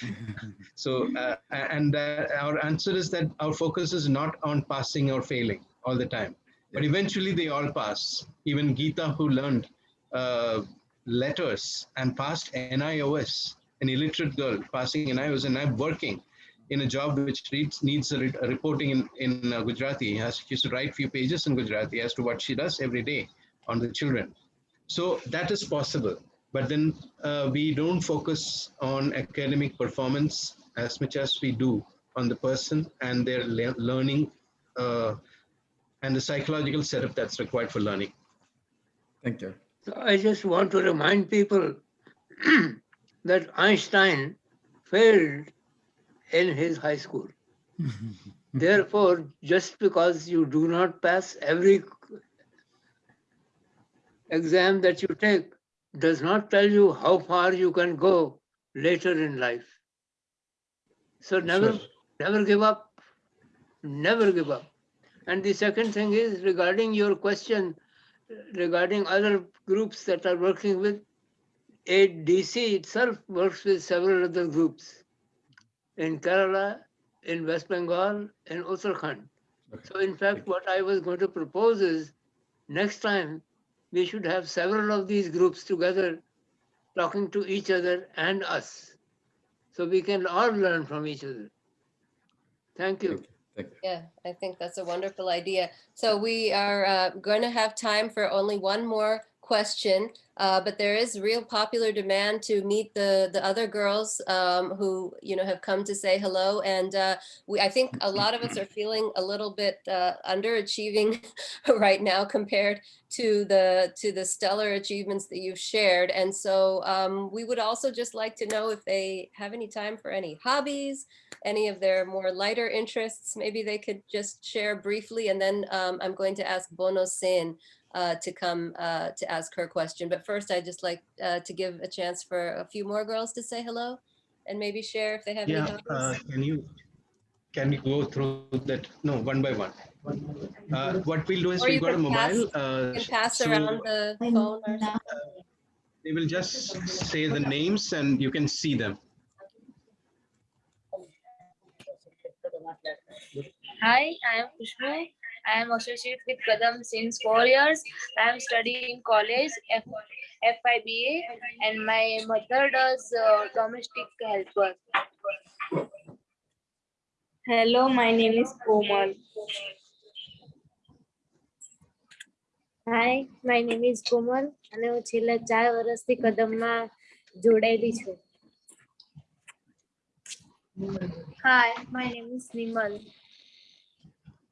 so, uh, and uh, our answer is that our focus is not on passing or failing all the time, but eventually they all pass. Even Geeta, who learned uh, letters and passed NIOS, an illiterate girl passing NIOS, and I'm working in a job which needs, needs a, re a reporting in, in uh, Gujarati. Has, she has to write few pages in Gujarati as to what she does every day on the children. So that is possible. But then uh, we don't focus on academic performance as much as we do on the person and their le learning uh, and the psychological setup that's required for learning. Thank you. So I just want to remind people that Einstein failed in his high school. Therefore, just because you do not pass every exam that you take does not tell you how far you can go later in life. So never, Sure. never give up. Never give up. And the second thing is regarding your question regarding other groups that are working with, ADC itself works with several other groups in Kerala, in West Bengal, in Uttarakhand. So in fact, what I was going to propose is next time we should have several of these groups together talking to each other and us. So we can all learn from each other. Thank you. Thank you. Yeah, I think that's a wonderful idea. So we are uh, going to have time for only one more question, uh, but there is real popular demand to meet the the other girls um, who you know have come to say hello, and uh, we I think a lot of us are feeling a little bit uh, underachieving right now compared to the to the stellar achievements that you've shared, and so um, we would also just like to know if they have any time for any hobbies, any of their more lighter interests. Maybe they could just share briefly, and then um, I'm going to ask Bono Sen uh, to come uh, to ask her question. But first, I'd just like uh, to give a chance for a few more girls to say hello and maybe share if they have any Yeah, uh, hobbies. can you can we go through that? No, one by one. Uh, what we'll do is Or we've got a can pass- mobile. uh, You can pass so around the phone or something. They will just say the names and you can see them. Hi, I am Kushbu. I am associated with Kadam since four years. I am studying college, F FY BA, and my mother does uh, domestic help work. Hello, my name is Komal. Hi, my name is Komal અને હું છેલ્લા ચાર વર્ષથી કદમમાં Jodai છું hi my name is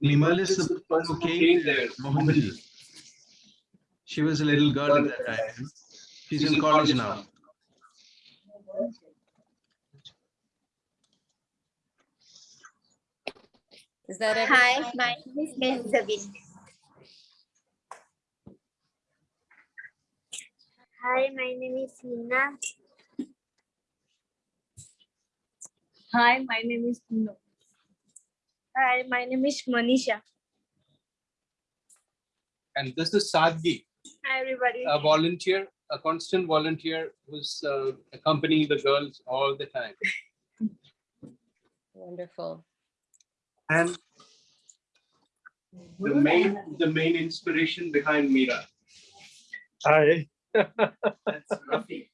Limal is the one who came there, Mohammed. She was a little girl at that time. She's in college now. Is that it? Hi, my name is Mehzabin. Hi, my name is Hina. Hi, my name is Pino. Hi, my name is Manisha. And this is Sadgi, Hi, everybody. a volunteer, a constant volunteer who's uh, accompanying the girls all the time. Wonderful. And the main, the main inspiration behind Mira. Hi. That's Rafi.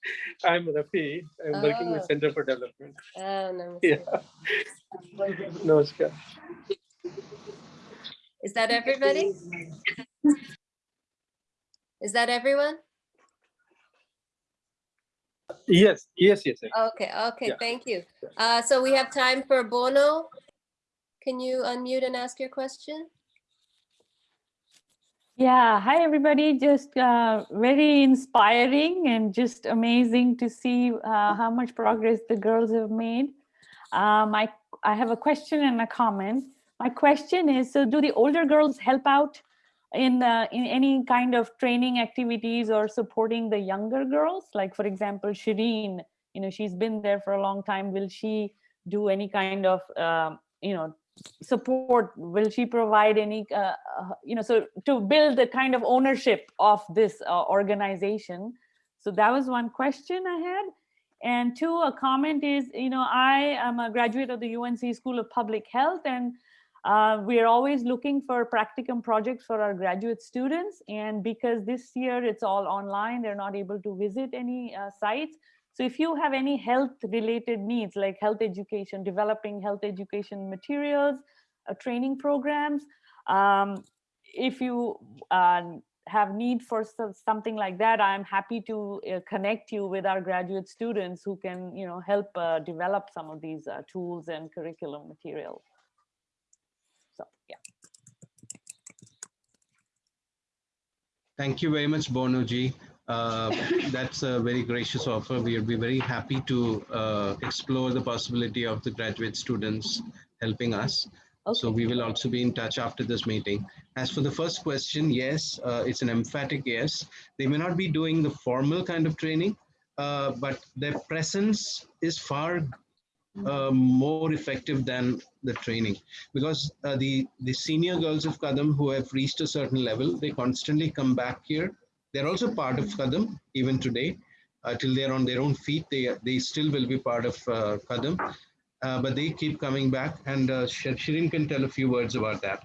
I'm Rafi. I'm working with Oh. Center for Development. Oh, namaste. Yeah. Namaskar. Is that everybody? Is that everyone? Yes, yes, yes. yes. Okay, okay, Yeah. thank you. Uh, so we have time for Bono can you unmute and ask your question? Yeah, hi everybody. Just uh, very inspiring and just amazing to see uh, how much progress the girls have made. Um, I, I have a question and a comment. My question is, so do the older girls help out in, uh, in any kind of training activities or supporting the younger girls? Like for example, Shireen, you know, she's been there for a long time. Will she do any kind of, um, you know, support? Will she provide any uh, uh, you know so to build the kind of ownership of this uh, organization. So that was one question i had. And two a comment is you know i am a graduate of the unc school of public health and uh, we are always looking for practicum projects for our graduate students. And because this year it's all online they're not able to visit any uh, sites so if you have any health related needs like health education, developing health education materials, uh, training programs, um, if you uh, have need for something like that, I'm happy to uh, connect you with our graduate students who can you know, help uh, develop some of these uh, tools and curriculum materials. So yeah. Thank you very much, Bonoji. Uh, that's a very gracious offer. We'll be very happy to uh, explore the possibility of the graduate students helping us. Okay. So we will also be in touch after this meeting. As for the first question, yes, uh, it's an emphatic yes. They may not be doing the formal kind of training, uh, but their presence is far uh, more effective than the training because uh, the the senior girls of Kadam who have reached a certain level, they constantly come back here they're also part of Kadam even today. Uh, till they're on their own feet, they they still will be part of uh, Kadam. Uh, but they keep coming back, and uh, Shirin can tell a few words about that.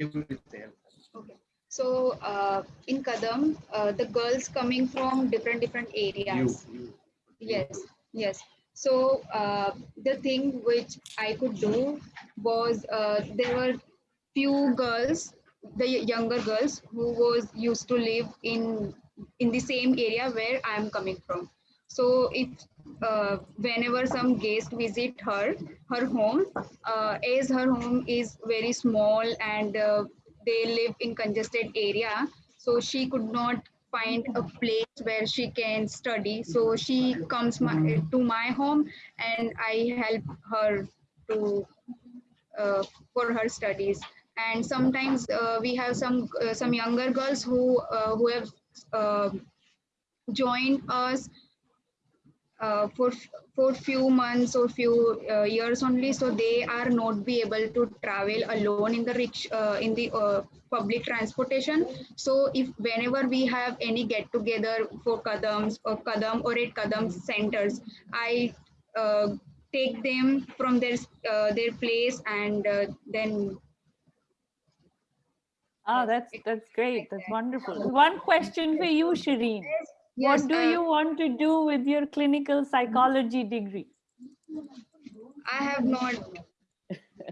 Okay. So uh, in Kadam, uh, the girls coming from different different areas. Yes, yes. So uh, the thing which I could do was uh, there were few girls, the younger girls who was used to live in in the same area where I am coming from. So if uh, whenever some guest visit her, her home, uh, as her home is very small and uh, they live in congested area, so she could not find a place where she can study. So she comes my, to my home and I help her to uh, for her studies and sometimes uh, we have some uh, some younger girls who uh, who have uh, joined us uh, for for few months or few uh, years only. So they are not be able to travel alone in the rich in the public transportation. So if whenever we have any get together for kadams or kadam or at kadam centers i take them from their their place and then Oh, that's that's great. That's wonderful. One question for you, Shireen. Yes, what do uh, you want to do with your clinical psychology degree? I have not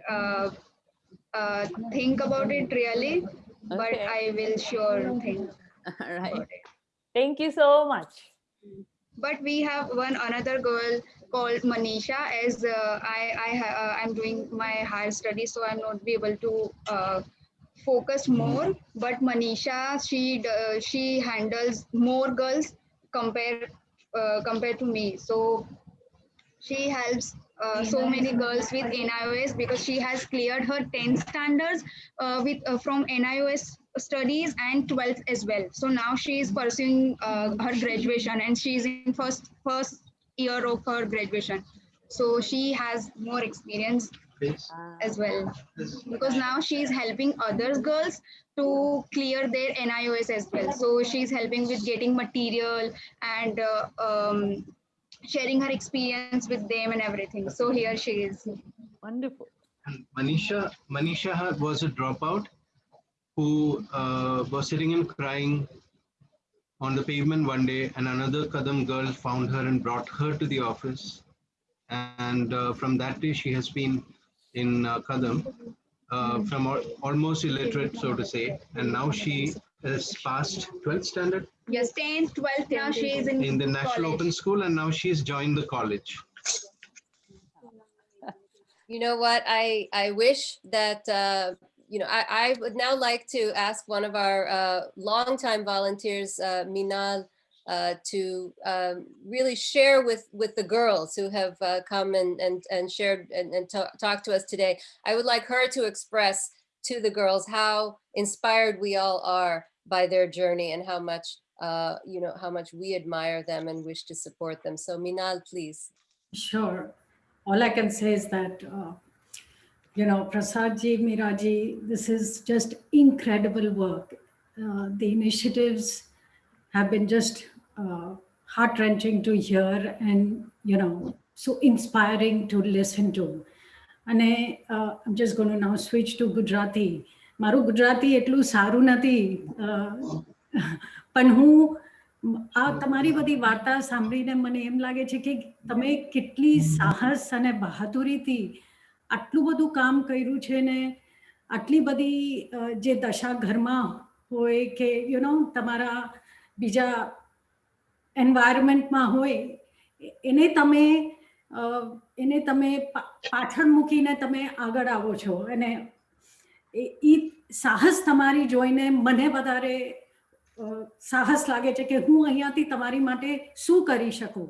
uh, uh, think about it really, but Okay. I will sure think. All right. Thank you so much. But we have one another girl called Manisha. As uh, I I uh, I'm doing my higher studies, so I'm not be able to uh, focus more. But Manisha, she d- she handles more girls compared uh, compared to me. So she helps uh, so many girls with NIOS because she has cleared her 10 standards uh, with uh, from NIOS studies and 12th as well. So now she is pursuing uh, her graduation and she is in first first year of her graduation. So she has more experience as well because now she is helping other girls to clear their NIOS as well. So she's helping with getting material and uh, um, sharing her experience with them and everything. So here she is. Wonderful. And Manisha, Manisha was a dropout who uh, was sitting and crying on the pavement one day, and another Kadam girl found her and brought her to the office. And uh, from that day, she has been in uh, Kadam, uh, from al- almost illiterate, so to say, and now she has passed 12th standard. Yes, 10th, 12th, now she is in in the National college. Open School and now she's joined the college. You know what? I, I wish that, uh, you know, I, I would now like to ask one of our uh, longtime volunteers, uh, Minal, uh, to um, really share with, with the girls who have uh, come and, and, and shared and, and ta- talked to us today. I would like her to express to the girls how inspired we all are by their journey and how much, uh, you know, how much we admire them and wish to support them. So Minal, please. Sure. All I can say is that, uh, you know, Prasad ji, Meera ji, this is just incredible work. The initiatives have been just uh, heart wrenching to hear and, you know, so inspiring to listen to. અને uh, I'm just going to now switch to Gujarati. મારું ગુજરાતી એટલું સારું નથી અ, પણ હું આ તમારી બધી વાર્તા સાંભળીને મને એમ લાગે છે કે તમે કેટલી સાહસ અને બહાદુરીથી આટલું બધું કામ કર્યું છે ને આટલી બધી જે દશા ઘરમાં હોય કે યુ નો તમારા બીજા એન્વાયરમેન્ટમાં હોય, એને તમે એને તમે પાછળ મૂકીને તમે આગળ આવો છો. અને એ સાહસ તમારી જોઈને મને વધારે સાહસ લાગે છે કે હું અહીંયાથી તમારી માટે શું કરી શકું?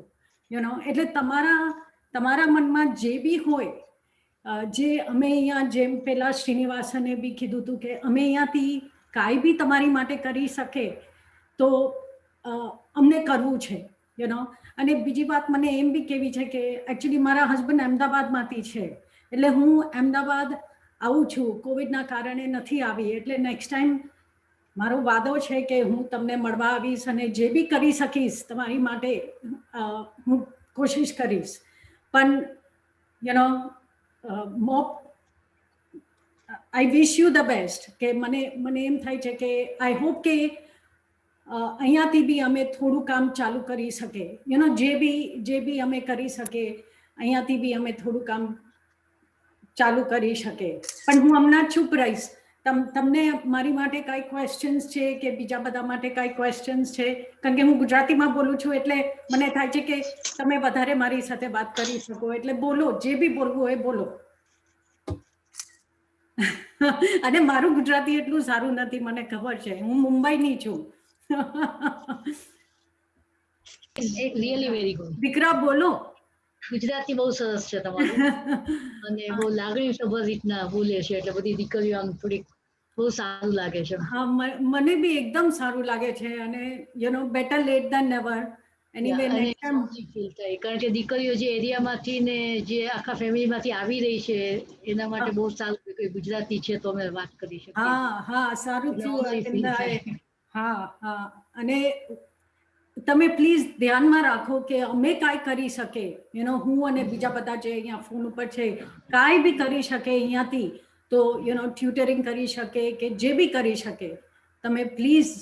યુ નો એટલે તમારા તમારા મનમાં જે બી હોય જે અમે અહીંયા જેમ પેલા શ્રીનિવાસને બી કીધું હતું કે અમે અહીંયાથી કાંઈ બી તમારી માટે કરી શકે, તો અમને કરવું છે યુ નો અને બીજી વાત મને એમ બી કેવી છે કે એકચ્યુઅલી મારા હસબન્ડ અમદાવાદમાંથી છે. એટલે હું અમદાવાદ આવું છું કોવિડના કારણે નથી આવી. એટલે નેક્સ્ટ ટાઈમ મારો વાદો છે કે હું તમને મળવા આવીશ અને જે બી કરી શકીશ તમારી માટે હું કોશિશ કરીશ. પણ યુ નો મો I wish you the best કે મને મને એમ થાય છે કે આઈ હોપ કે અહીંયાથી બી અમે થોડું કામ ચાલુ કરી શકે. એનો જે બી જે બી અમે કરી શકે, અહીંયાથી બી અમે થોડું કામ ચાલુ કરી શકે. પણ હું હમણાં ચૂપ રહીશ. તમ, તમને મારી માટે કાંઈ ક્વેશ્ચન્સ છે કે બીજા બધા માટે કાંઈ ક્વેશ્ચન્સ છે? કારણ કે હું ગુજરાતીમાં બોલું છું એટલે મને થાય છે કે તમે વધારે મારી સાથે વાત કરી શકો. એટલે બોલો, જે બી બોલવું હોય બોલો. અને મારું ગુજરાતી એટલું સારું નથી, મને ખબર છે. હું મુંબઈની છું. રિયલી વેરી ગુડ દીકરા બોલો. ગુજરાતી બહુ સરસ છે તમારું. અને બહુ લાગણી સભર રીતના બોલે છે એટલે બધી દીકરીઓ આમ થોડીક બહુ સારું લાગે છે. હા મને બી એકદમ સારું લાગે છે અને you know better late than never કારણ કે દીકરીઓ જે એરિયામાંથી ને જે આખા ફેમિલીમાંથી આવી રહી છે એના માટે બહુ સારું ગુજરાતી છે તો અમે વાત કરી શકીએ. હા હા સારું થયું. હા હા. અને તમે પ્લીઝ ધ્યાનમાં રાખો કે અમે કાંઈ કરી શકે. યુ નો હું અને બીજા બધા જે અહીંયા ફોન ઉપર છે કાંઈ બી કરી શકે અહીંયાથી. તો યુ નો ટ્યુટરિંગ કરી શકે કે જે બી કરી શકે. તમે પ્લીઝ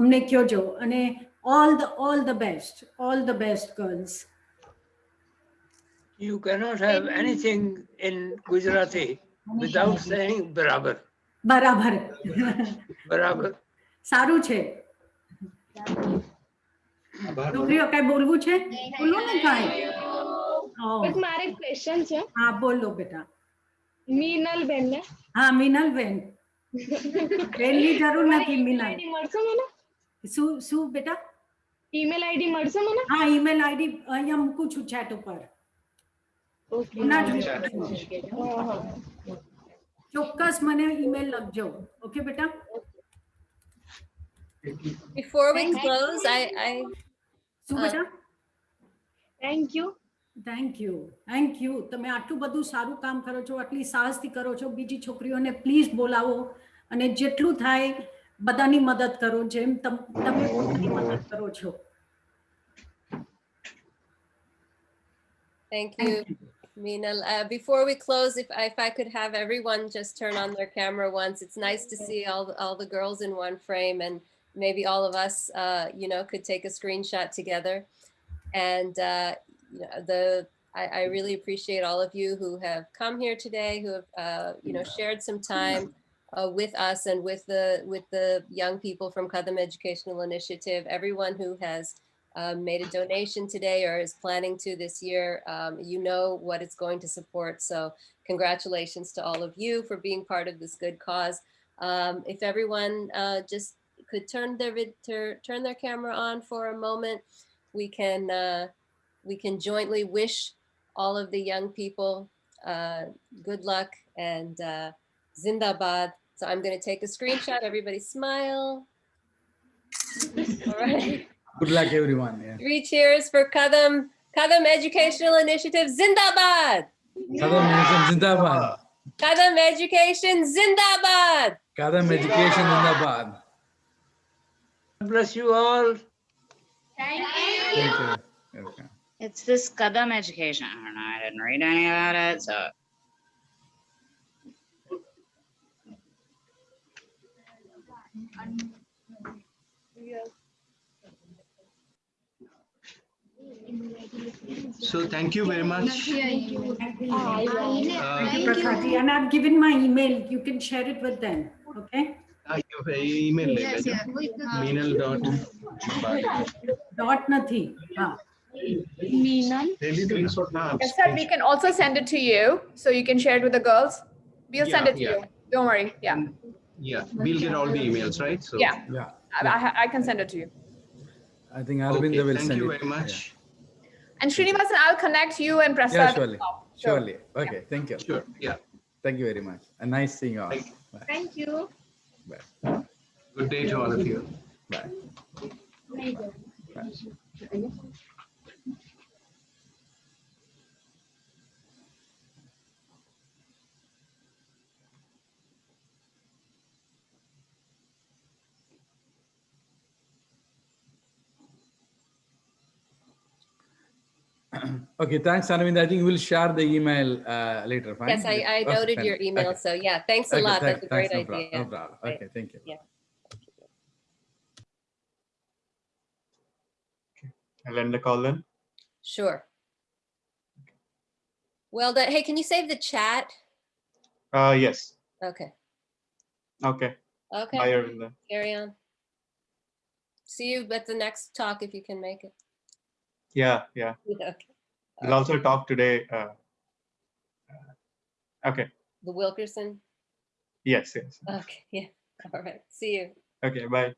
અમને કહેજો. અને all the all the best all the best girls you cannot have anything in Gujarati without saying barabar. બરાબર Barabar. સારું છે છોકરીઓ કઈ બોલવું છે બોલો ને કાંઈ બસ મારે ક્વેશ્ચન છે હા બોલો બેટા મીનલ બેન ને હા મિનલ બેન બેનની જરૂર નથી મિનલ આઈડી મળશે મને શું શું બેટા ઈમેલ આઈડી મળશે મને હા ઈમેલ આઈડી અહીંયા મૂકું છું ચેટ ઉપર હમણાં જ મૂકું છું. ચોક્કસ મને ઈમેલ લખજો. ઓકે બેટા? Before we close, I, I, શું Uh, બેટા? Thank you thank you thank you તમે આટલું બધું સારું કામ કરો છો આટલી સાહસથી કરો છો બીજી છોકરીઓને પ્લીઝ બોલાવો અને જેટલું થાય બધાની મદદ કરો જેમ તમ તમે પોતાની મદદ કરો છો. Thank you, Meenal. Uh, before we close, if, if I could have everyone just turn on their camera once, it's nice to see all, all the girls in one frame and maybe all of us, uh, you know, could take a screenshot together. And, uh, the, I, I really appreciate all of you who have come here today, who have, uh, you know, shared some time uh, with us and with the with the young people from Kadam Educational Initiative. Everyone who has um, made a donation today or is planning to this year, um, you know what it's going to support. So congratulations to all of you for being part of this good cause. Um, if everyone uh, just could turn their turn their camera on for a moment, we can uh, we can jointly wish all of the young people uh, good luck and uh, Zindabad. So I'm going to take a screenshot. Everybody smile. All right. Good luck, everyone. Yeah. Three cheers for Kadam, Kadam Educational Initiative Zindabad. Kadam Education Zindabad. Kadam Education Zindabad. Kadam Education Zindabad. God bless you all. Thank you. Thank you. Okay. It's this Kadam education. I don't know. I didn't read any about it, so. So thank you very much. Thank you, Uh, Prakhati. And I've given my email. You can share it with them. Okay? uh, your email Yes, yes, Meenal dot. Dot nathi. हाँ. Really doing so now. Yes, sir, we can also send it to you, so you can share it with the girls. We'll send Yeah, it to yeah. you. Don't worry. Yeah, Yeah, we'll get all the emails, right? So yeah. Yeah. I, I- I can send it to you. I think Okay, Arvind will thank you very much. And Srinivasan, I'll connect you and Prasad. Yeah, as surely. Sure. Surely. Okay. Thank you. Sure. Yeah. Thank you very much. And nice seeing you all. Bye. Thank you. Bye. Good day to all of you. Bye. Bye. Okay, thanks, Arvind. I think we'll share the email uh, later. Fine? Yes, I, I noted fine. your email. Okay. So yeah, thanks a Okay, lot. thank- That's a great thanks, no prob- idea. No problem. Right. Okay, thank you. Yeah. I'll end the call then. Sure. Well done. Hey, can you save the chat? Uh, yes. Okay. Okay. Okay. Bye, Arvinda. Carry on. See you at the next talk if you can make it. Yeah, yeah. Okay. We'll also talk today. Uh, uh, okay. The Wilkerson. Yes, yes. Okay. Yeah. All right. See you. Okay, bye.